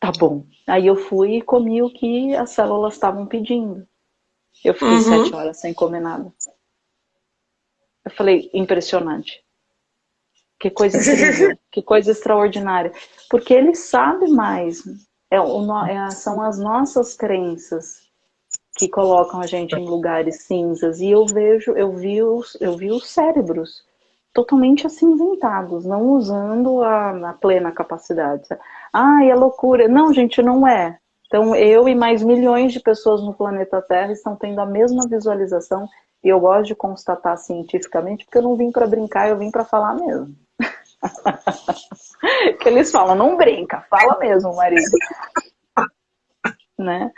tá bom. Aí eu fui e comi o que as células estavam pedindo. Eu fiquei uhum. sete horas sem comer nada. Eu falei, impressionante. Que coisa incrível, que coisa extraordinária. Porque ele sabe mais. É, o, é, são as nossas crenças que colocam a gente em lugares cinzas. E eu vejo, eu vi os, eu vi os cérebros totalmente acinzentados, não usando a, a plena capacidade. Ah, é loucura. Não, gente, não é. Então, eu e mais milhões de pessoas no planeta Terra estão tendo a mesma visualização e eu gosto de constatar cientificamente porque eu não vim para brincar, eu vim para falar mesmo. que eles falam, não brinca, fala mesmo, marido. né?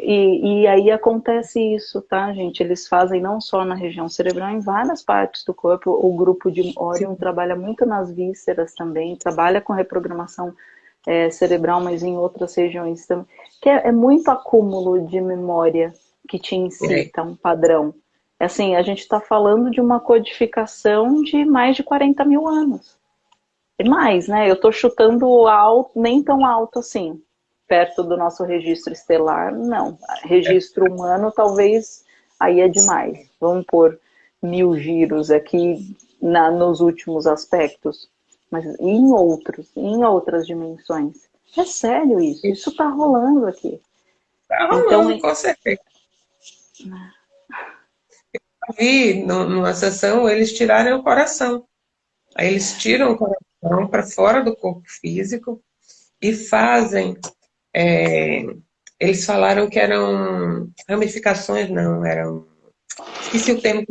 E, e, aí acontece isso, tá, gente? Eles fazem não só na região cerebral, em várias partes do corpo. O grupo de Orion trabalha muito nas vísceras também, trabalha com reprogramação é, cerebral, mas em outras regiões também. Que é, é muito acúmulo de memória que te incita um padrão. É assim, a gente está falando de uma codificação de mais de 40 mil anos. E mais, né? Eu estou chutando alto, nem tão alto assim perto do nosso registro estelar, não. Registro humano, talvez aí é demais. Vamos pôr mil giros aqui na, nos últimos aspectos, mas em outros, em outras dimensões. É sério isso, isso está rolando aqui. Está rolando, então, com certeza. Eu vi numa sessão eles tirarem o coração. Aí eles tiram o coração para fora do corpo físico e fazem é, eles falaram que eram ramificações, não, eram. Esqueci o termo.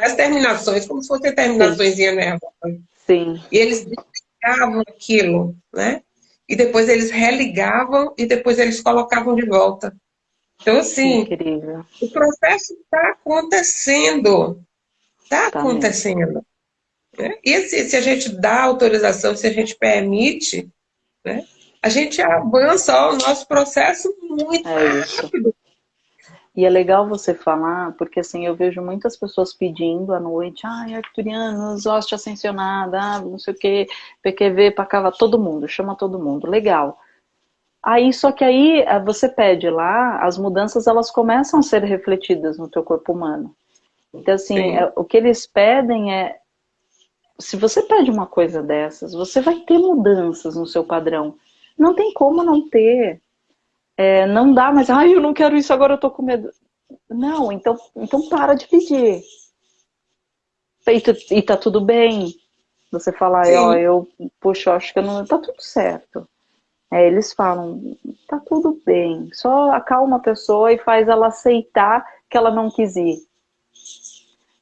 As terminações, como se fossem terminações nervosas. Sim. E eles desligavam aquilo, né? E depois eles religavam e depois eles colocavam de volta. Então, assim, Incrível. o processo está acontecendo. Está tá acontecendo. Né? E se, se a gente dá autorização, se a gente permite, né? A gente avança o nosso processo muito é rápido. E é legal você falar, porque assim, eu vejo muitas pessoas pedindo à noite, ai, arcturianos, hoste ascensionada, ah, não sei o que, PQV, Pacava, todo mundo, chama todo mundo, legal. Aí, só que aí eh, você pede lá, as mudanças elas começam a ser refletidas no teu corpo humano. Então, assim, é, o que eles pedem é, se você pede uma coisa dessas, você vai ter mudanças no seu padrão. Não tem como não ter. É, não dá, mas ai, eu não quero isso agora, eu tô com medo. Não, então, então para de pedir. E, e tá tudo bem. Você falar, ó, eu, puxa, eu acho que eu não. Tá tudo certo. É, eles falam, tá tudo bem. Só acalma a pessoa e faz ela aceitar que ela não quis ir.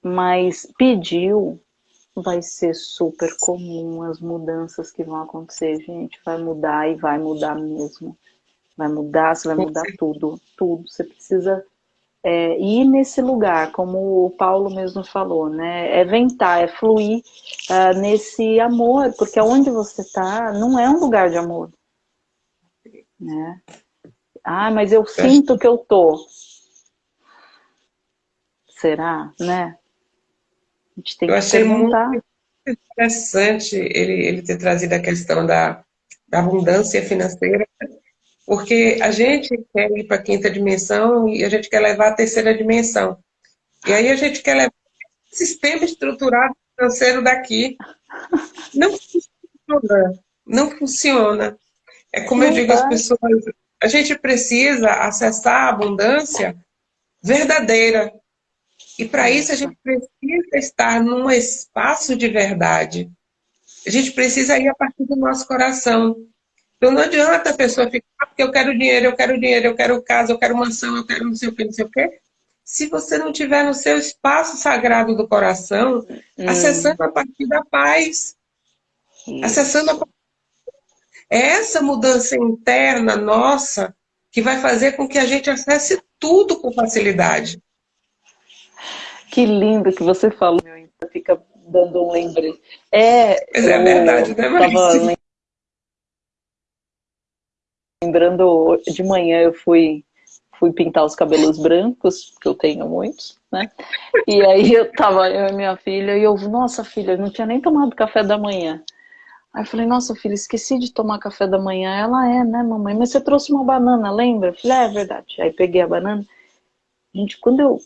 Mas pediu, vai ser super comum as mudanças que vão acontecer, gente. Vai mudar e vai mudar mesmo. Vai mudar, você vai mudar tudo, tudo. Você precisa é, ir nesse lugar, como o Paulo mesmo falou, né? É ventar, é fluir uh, nesse amor, porque onde você está não é um lugar de amor. Né? Ah, mas eu sinto que eu tô. Será, né? A gente tem eu que achei perguntar. muito interessante ele, ele ter trazido a questão da, da abundância financeira, porque a gente quer ir para a quinta dimensão e a gente quer levar a terceira dimensão. E aí a gente quer levar o sistema estruturado financeiro daqui. Não funciona. Não funciona. É como eu digo às pessoas, a gente precisa acessar a abundância verdadeira. E para isso a gente precisa estar num espaço de verdade. A gente precisa ir a partir do nosso coração. Então não adianta a pessoa ficar, ah, porque eu quero dinheiro, eu quero dinheiro, eu quero casa, eu quero mansão, eu quero não sei o que, não sei o que. Se você não tiver no seu espaço sagrado do coração, hum. acessando a partir da paz, Isso. acessando a é essa mudança interna nossa que vai fazer com que a gente acesse tudo com facilidade. Que lindo que você falou, fica dando um lembrete. É, Mas é verdade, né, Marisa? lembrando, de manhã eu fui, fui pintar os cabelos brancos, que eu tenho muitos, né? E aí eu tava, eu e minha filha, e eu, nossa filha, eu não tinha nem tomado café da manhã. Aí eu falei, nossa filha, esqueci de tomar café da manhã. Ela é, né, mamãe? Mas você trouxe uma banana, lembra? Eu falei, é, é verdade. Aí peguei a banana. Gente, quando eu,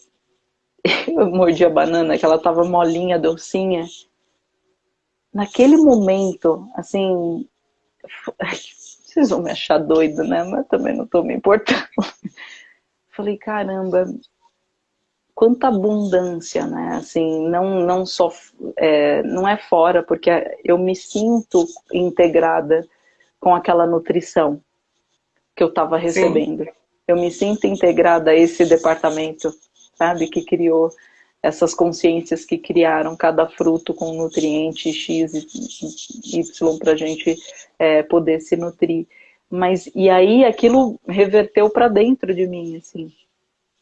eu mordi a banana, que ela tava molinha, docinha, naquele momento, assim, vocês vão me achar doido, né? Mas também não tô me importando. Falei, caramba, quanta abundância, né? Assim, não, não só, é, não é fora, porque eu me sinto integrada com aquela nutrição que eu estava recebendo. Sim. Eu me sinto integrada a esse departamento, sabe? Que criou essas consciências que criaram cada fruto com nutriente X e Y para a gente é, poder se nutrir. Mas, e aí aquilo reverteu para dentro de mim, assim,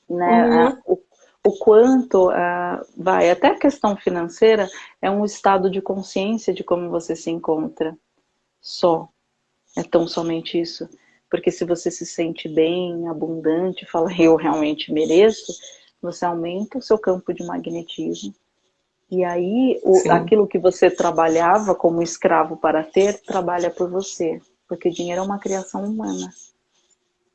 né? Uhum. O, o, quanto, uh, vai, até a questão financeira é um estado de consciência de como você se encontra. Só. É tão somente isso. Porque se você se sente bem, abundante, fala, eu realmente mereço, você aumenta o seu campo de magnetismo. E aí, o, aquilo que você trabalhava como escravo para ter, trabalha por você. Porque dinheiro é uma criação humana.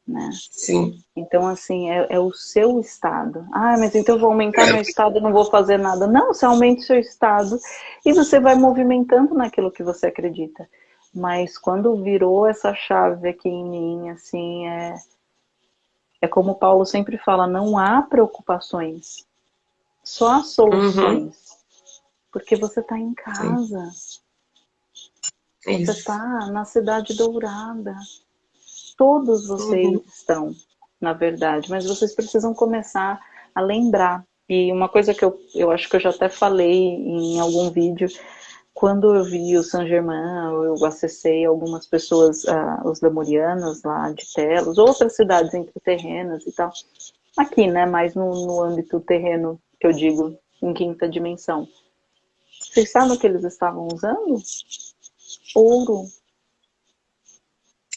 Né? Sim. Então, assim, é, é, o seu estado. Ah, mas então eu vou aumentar meu estado não vou fazer nada. Não, você aumenta o seu estado e você vai movimentando naquilo que você acredita. Mas quando virou essa chave aqui em mim, assim, é, é como o Paulo sempre fala, não há preocupações, só há soluções. Uhum. Porque você está em casa. Sim. Você está na cidade dourada. Todos vocês uhum. estão, na verdade, mas vocês precisam começar a lembrar. E uma coisa que eu, eu acho que eu já até falei em algum vídeo, quando eu vi o San Germain, eu acessei algumas pessoas, uh, os lemurianos lá de Telos, outras cidades entre terrenas e tal. Aqui, né, mais no, no âmbito terreno, que eu digo, em quinta dimensão. Vocês sabem o que eles estavam usando? ouro.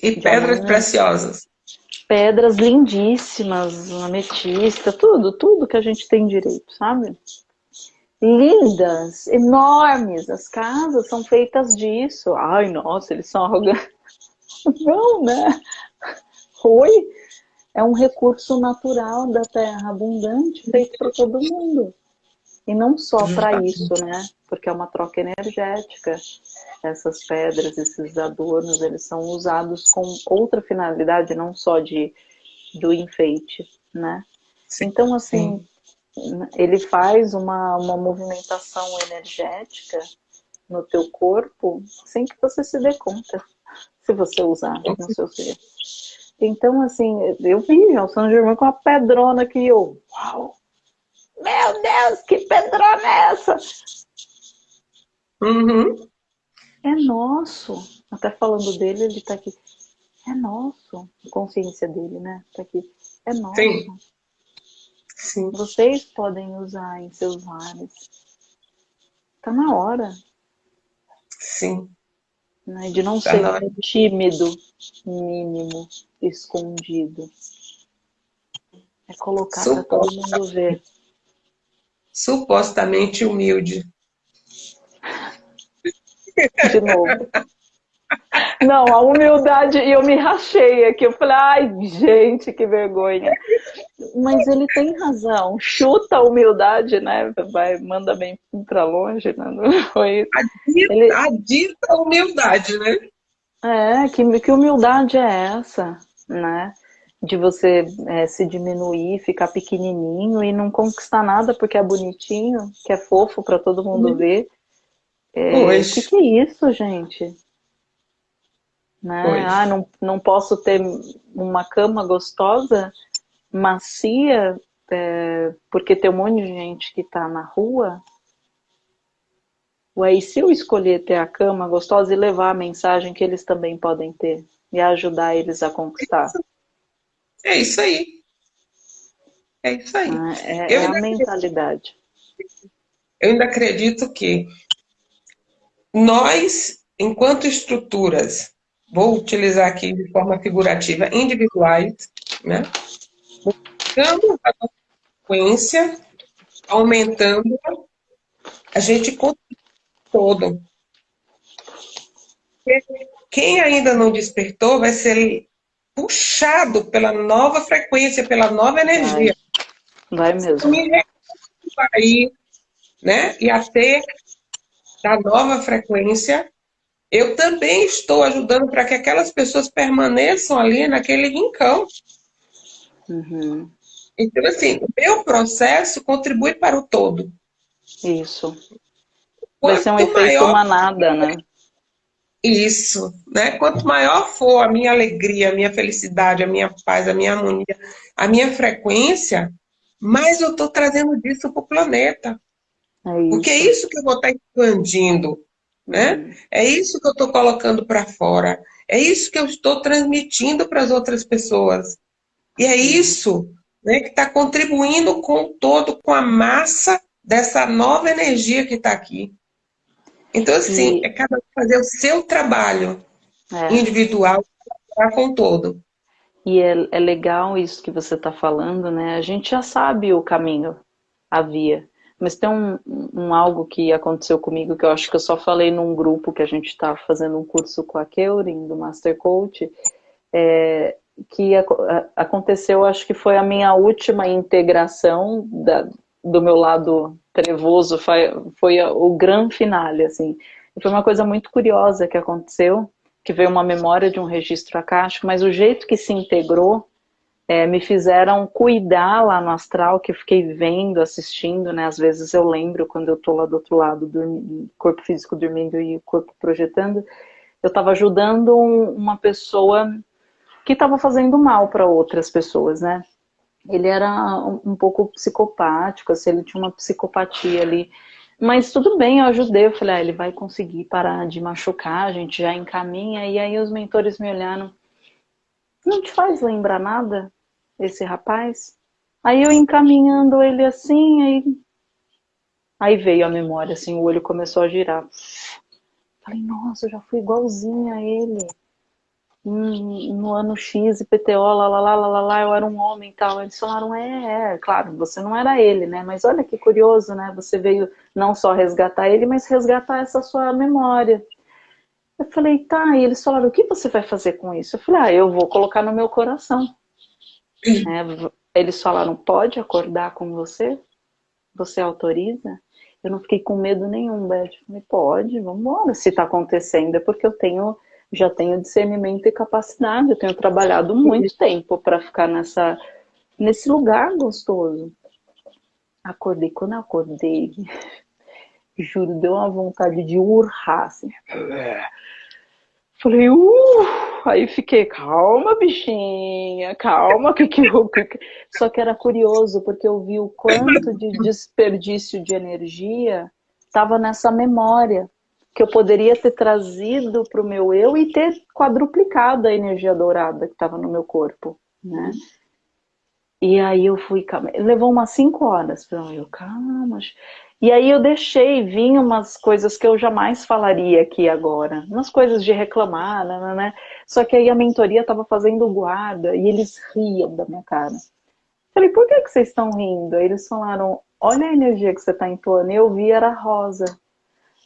E pedras preciosas. Pedras lindíssimas, ametista, tudo, tudo que a gente tem direito, sabe? Lindas, enormes, as casas são feitas disso. Ai, nossa, eles são arrogantes. Não, né? Oi, é um recurso natural da terra, abundante, feito para todo mundo. E não só para isso, né? Porque é uma troca energética essas pedras, esses adornos, eles são usados com outra finalidade, não só de do enfeite, né? Sim, então, assim, sim. Ele faz uma, uma movimentação energética no teu corpo sem que você se dê conta, se você usar no seu ser. Então, assim, eu vi o São Germain com uma pedrona que eu, uau, meu Deus, que pedrona é essa? Uhum é nosso. Até falando dele, ele está aqui. É nosso. A consciência dele, né? Está aqui. É nosso. Sim. Sim. Vocês podem usar em seus lares. Tá na hora. Sim. Né? De não tá ser tímido, mínimo, escondido. É colocar para todo mundo ver. Supostamente humilde. De novo. Não, a humildade, e eu me rachei aqui, eu falei, ai, gente, que vergonha. Mas ele tem razão, chuta a humildade, né? Vai, manda bem pra longe, né? Não foi a dita, ele... a dita humildade, né? É, que, que humildade é essa, né? De você é, se diminuir, ficar pequenininho e não conquistar nada porque é bonitinho, que é fofo para todo mundo uhum. ver. É, o que, que é isso, gente? Né? Ah, não, não posso ter uma cama gostosa, macia, é, porque tem um monte de gente que está na rua. Ué, e se eu escolher ter a cama gostosa e levar a mensagem que eles também podem ter e ajudar eles a conquistar? É isso aí. É isso aí. Ah, é, é a mentalidade. Eu ainda acredito que nós, enquanto estruturas vou utilizar aqui de forma figurativa, individuais, né? Buscando a frequência, aumentando, a gente todo. Quem ainda não despertou vai ser puxado pela nova frequência, pela nova energia. Vai, vai mesmo. Vai, né? E até da nova frequência eu também estou ajudando para que aquelas pessoas permaneçam ali naquele rincão. Uhum. Então, assim, o meu processo contribui para o todo. Isso. Vai ser um efeito maior... manada, né? Isso, né? Quanto maior for a minha alegria, a minha felicidade, a minha paz, a minha harmonia, a minha frequência, mais eu estou trazendo disso para o planeta. É Porque é isso que eu vou estar expandindo. Né? Uhum. É isso que eu estou colocando para fora. É isso que eu estou transmitindo para as outras pessoas. E é isso né, que está contribuindo com todo, com a massa dessa nova energia que está aqui. Então, assim, e... é cada um fazer o seu trabalho é. individual com o todo. E é, é legal isso que você está falando, né? A gente já sabe o caminho, a via. Mas tem um, um, algo que aconteceu comigo que eu acho que eu só falei num grupo que a gente está fazendo um curso com a Keurin, do Master Coach, é, que a, a, aconteceu, acho que foi a minha última integração da, do meu lado trevoso, foi, foi o grande finale, assim. E foi uma coisa muito curiosa que aconteceu, que veio uma memória de um registro acástico, mas o jeito que se integrou é, me fizeram cuidar lá no astral, que eu fiquei vendo, assistindo, né? Às vezes eu lembro quando eu tô lá do outro lado, corpo físico dormindo e corpo projetando, eu estava ajudando um, uma pessoa que estava fazendo mal para outras pessoas, né? Ele era um, um pouco psicopático, assim, ele tinha uma psicopatia ali. Mas tudo bem, eu ajudei, eu falei, ah, ele vai conseguir parar de machucar, a gente já encaminha. E aí os mentores me olharam, não te faz lembrar nada esse rapaz? Aí eu encaminhando ele assim, aí, aí veio a memória, assim, o olho começou a girar. Falei, nossa, eu já fui igualzinha a ele. Hum, no ano X, IPTO, lá, lá, lá, lá, lá, eu era um homem e tal. Eles falaram, é, é, claro, você não era ele, né? Mas olha que curioso, né? Você veio não só resgatar ele, mas resgatar essa sua memória. Eu falei, tá, e eles falaram, o que você vai fazer com isso? Eu falei, ah, eu vou colocar no meu coração. É, eles falaram, pode acordar com você? Você autoriza? Eu não fiquei com medo nenhum, Beth. Eu falei, pode, vamos embora. Se está acontecendo é porque eu tenho, já tenho discernimento e capacidade. Eu tenho trabalhado muito tempo para ficar nessa, nesse lugar gostoso. Acordei, quando eu acordei, juro, deu uma vontade de urrar, assim. Falei, uh! Aí fiquei, calma, bichinha, calma, que que eu... Só que era curioso, porque eu vi o quanto de desperdício de energia estava nessa memória, que eu poderia ter trazido para o meu eu e ter quadruplicado a energia dourada que estava no meu corpo, né? E aí eu fui, calma. Levou umas cinco horas. Eu, calma. E aí eu deixei vir umas coisas que eu jamais falaria aqui agora. Umas coisas de reclamar, né, né, né. Só que aí a mentoria estava fazendo guarda e eles riam da minha cara. Falei, por que, que vocês estão rindo? Aí eles falaram, olha a energia que você está entoando. Eu vi, era rosa.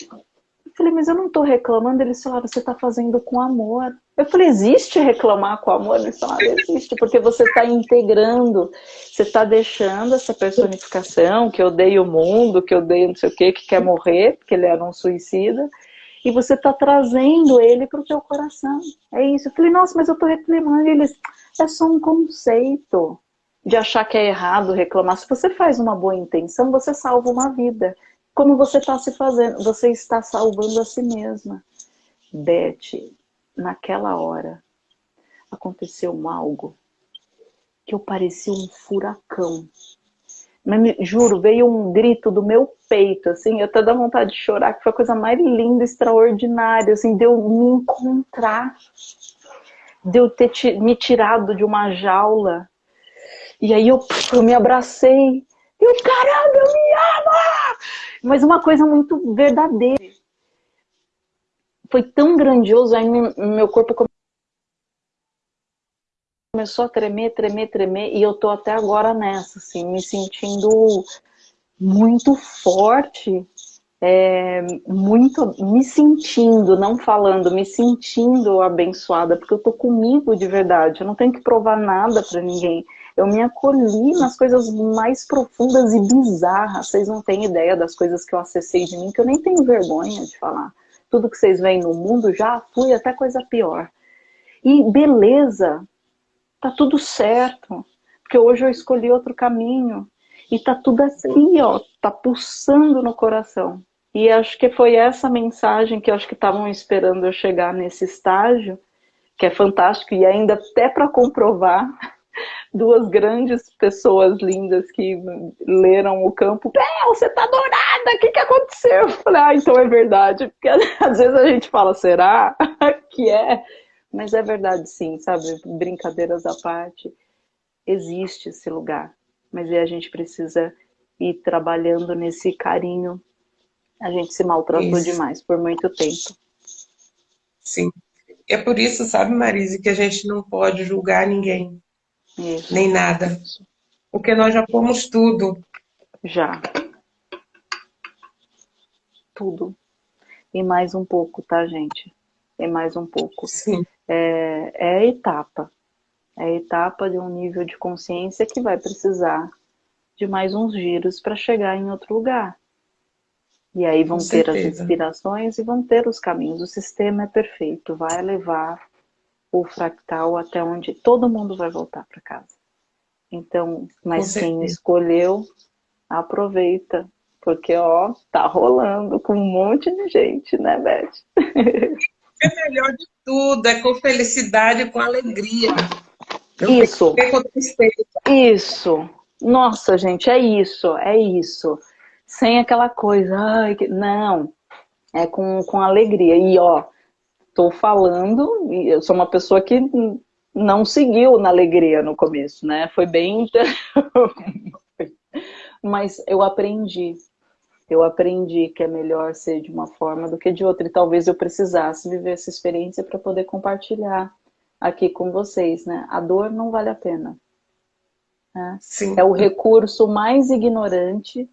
Eu falei, mas eu não estou reclamando. Eles falaram, você está fazendo com amor. Eu falei, existe reclamar com amor? Eles falaram, existe, porque você está integrando, você está deixando essa personificação que odeia o mundo, que odeia não sei o quê, que quer morrer, porque ele era um suicida, e você está trazendo ele para o teu coração. É isso. Eu falei, nossa, mas eu estou reclamando. E eles, é só um conceito de achar que é errado reclamar. Se você faz uma boa intenção, você salva uma vida. Como você está se fazendo, você está salvando a si mesma. Beth, naquela hora, aconteceu algo que eu parecia um furacão. Mas, juro, veio um grito do meu peito, assim, eu até dá vontade de chorar, que foi a coisa mais linda, extraordinária, assim, de eu me encontrar, de eu ter me tirado de uma jaula e aí eu, eu me abracei. E eu, caramba, eu me amo! Mas uma coisa muito verdadeira. Foi tão grandioso, aí meu corpo começou a tremer, tremer, tremer, e eu tô até agora nessa, assim, me sentindo muito forte, é, muito me sentindo, não falando, me sentindo abençoada, porque eu tô comigo de verdade, eu não tenho que provar nada para ninguém. Eu me acolhi nas coisas mais profundas e bizarras. Vocês não têm ideia das coisas que eu acessei de mim, que eu nem tenho vergonha de falar. Tudo que vocês veem no mundo já fui até coisa pior. E beleza, tá tudo certo. Porque hoje eu escolhi outro caminho. E tá tudo assim, ó, tá pulsando no coração. E acho que foi essa mensagem que eu acho que estavam esperando eu chegar nesse estágio, que é fantástico, e ainda até para comprovar, duas grandes pessoas lindas que leram o campo. Bel, você tá dourada, o que, que aconteceu? Eu falei, ah, então é verdade. Porque às vezes a gente fala, será que é? Mas é verdade sim, sabe? Brincadeiras à parte. Existe esse lugar. Mas aí a gente precisa ir trabalhando nesse carinho. A gente se maltratou isso. demais por muito tempo. Sim. É por isso, sabe, Marise, que a gente não pode julgar ninguém. Isso. nem nada. Porque nós já fomos tudo. Já. Tudo. E mais um pouco, tá, gente? E mais um pouco. Sim. É, é a etapa. É a etapa de um nível de consciência que vai precisar de mais uns giros para chegar em outro lugar. E aí vão ter as inspirações e vão ter os caminhos. O sistema é perfeito, vai levar o fractal até onde todo mundo vai voltar para casa. Então, mas quem escolheu, aproveita, porque ó, tá rolando com um monte de gente, né, Beth? É melhor de tudo, é com felicidade, com alegria. isso. Isso. Nossa, gente, é isso, é isso. Sem aquela coisa, ai, que... não. É com, com alegria. E ó, estou falando, e eu sou uma pessoa que não seguiu na alegria no começo, né? Foi bem... Mas eu aprendi. Eu aprendi que é melhor ser de uma forma do que de outra. E talvez eu precisasse viver essa experiência para poder compartilhar aqui com vocês, né? A dor não vale a pena. Né? É o recurso mais ignorante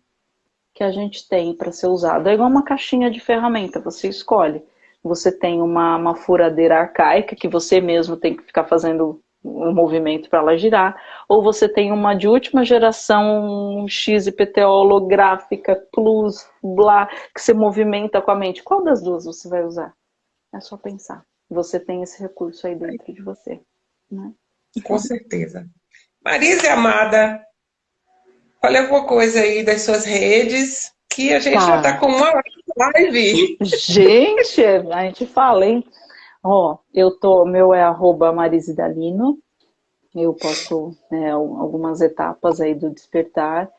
que a gente tem para ser usado. É igual uma caixinha de ferramenta, você escolhe você tem uma, uma furadeira arcaica que você mesmo tem que ficar fazendo um movimento para ela girar, ou você tem uma de última geração XPTO holográfica, plus, blá, que você movimenta com a mente. Qual das duas você vai usar? É só pensar. Você tem esse recurso aí dentro de você. Né? Com certeza. Marisa amada, olha alguma coisa aí das suas redes, que a gente tá. já está com uma live. Gente, a gente fala, hein? Ó, eu tô, meu é arroba Marisidalino. Eu posto é, algumas etapas aí do despertar.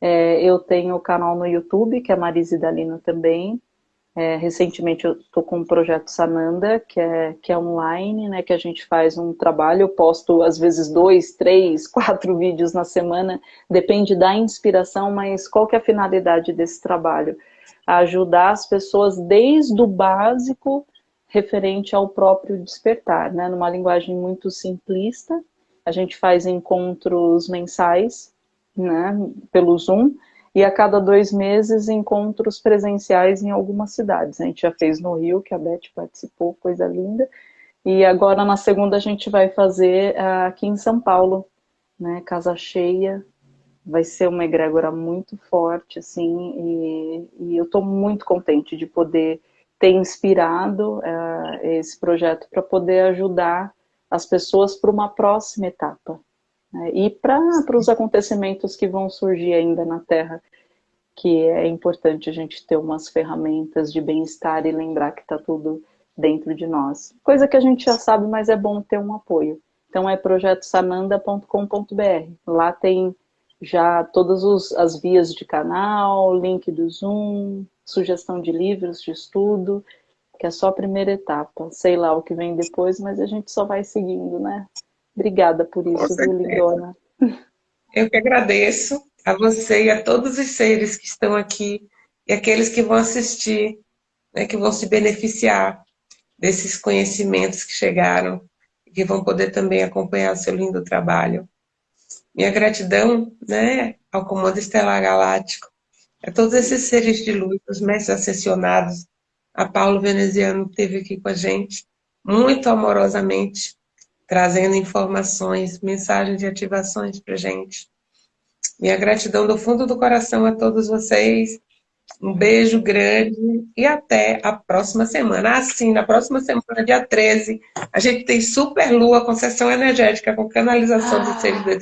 É, eu tenho o canal no YouTube, que é Marisidalino também. É, recentemente eu estou com um projeto Sananda, que é, que é online, né, que a gente faz um trabalho, eu posto às vezes dois, três, quatro vídeos na semana, depende da inspiração, mas qual que é a finalidade desse trabalho? Ajudar as pessoas desde o básico referente ao próprio despertar, né, numa linguagem muito simplista, a gente faz encontros mensais, né, pelo Zoom, e a cada dois meses encontros presenciais em algumas cidades. A gente já fez no Rio, que a Beth participou, coisa linda, e agora na segunda a gente vai fazer uh, aqui em São Paulo, né, casa cheia, vai ser uma egrégora muito forte, assim, e, e eu estou muito contente de poder ter inspirado uh, esse projeto para poder ajudar as pessoas para uma próxima etapa, né? E para os acontecimentos que vão surgir ainda na Terra, que é importante a gente ter umas ferramentas de bem-estar e lembrar que está tudo dentro de nós. Coisa que a gente já sabe, mas é bom ter um apoio. Então é projetosananda.com.br. Lá tem já todas os, as vias de canal, link do Zoom, sugestão de livros de estudo, que é só a primeira etapa. Sei lá o que vem depois, mas a gente só vai seguindo, né? Obrigada por isso, viu, Lindona? Eu que agradeço a você e a todos os seres que estão aqui e aqueles que vão assistir, né, que vão se beneficiar desses conhecimentos que chegaram e que vão poder também acompanhar o seu lindo trabalho. Minha gratidão né, ao Comando Estelar Galáctico, a todos esses seres de luz, os mestres ascensionados, a Paulo Veneziano que esteve aqui com a gente, muito amorosamente, trazendo informações, mensagens de ativações para gente. Minha gratidão do fundo do coração a todos vocês. Um beijo grande e até a próxima semana. Assim, na próxima semana, dia 13, a gente tem Super Lua com sessão energética, com canalização ah, do seres da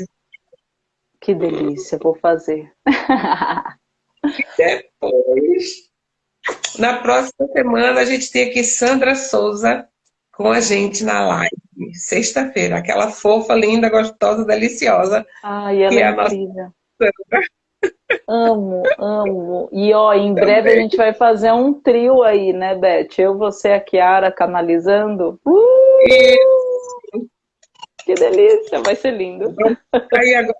Que delícia, vou fazer. Depois, na próxima semana, a gente tem aqui Sandra Souza com a gente na live sexta-feira. Aquela fofa, linda, gostosa, deliciosa. Ai, ela é, é incrível. Amo, amo. E ó, em Também. breve a gente vai fazer um trio aí, né, Beth? Eu, você, a Kiara canalizando. Uh! Isso. Que delícia, vai ser lindo. Aí agora,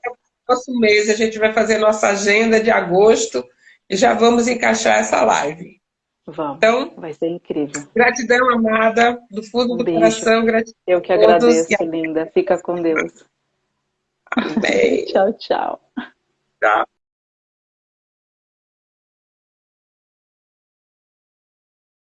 próximo mês, a gente vai fazer nossa agenda de agosto e já vamos encaixar essa live. Vamos. Então, vai ser incrível. Gratidão, amada, do fundo um do beijo. coração. Gratidão Eu que agradeço, linda. Fica com Deus. Amém. tchau, tchau. Tchau.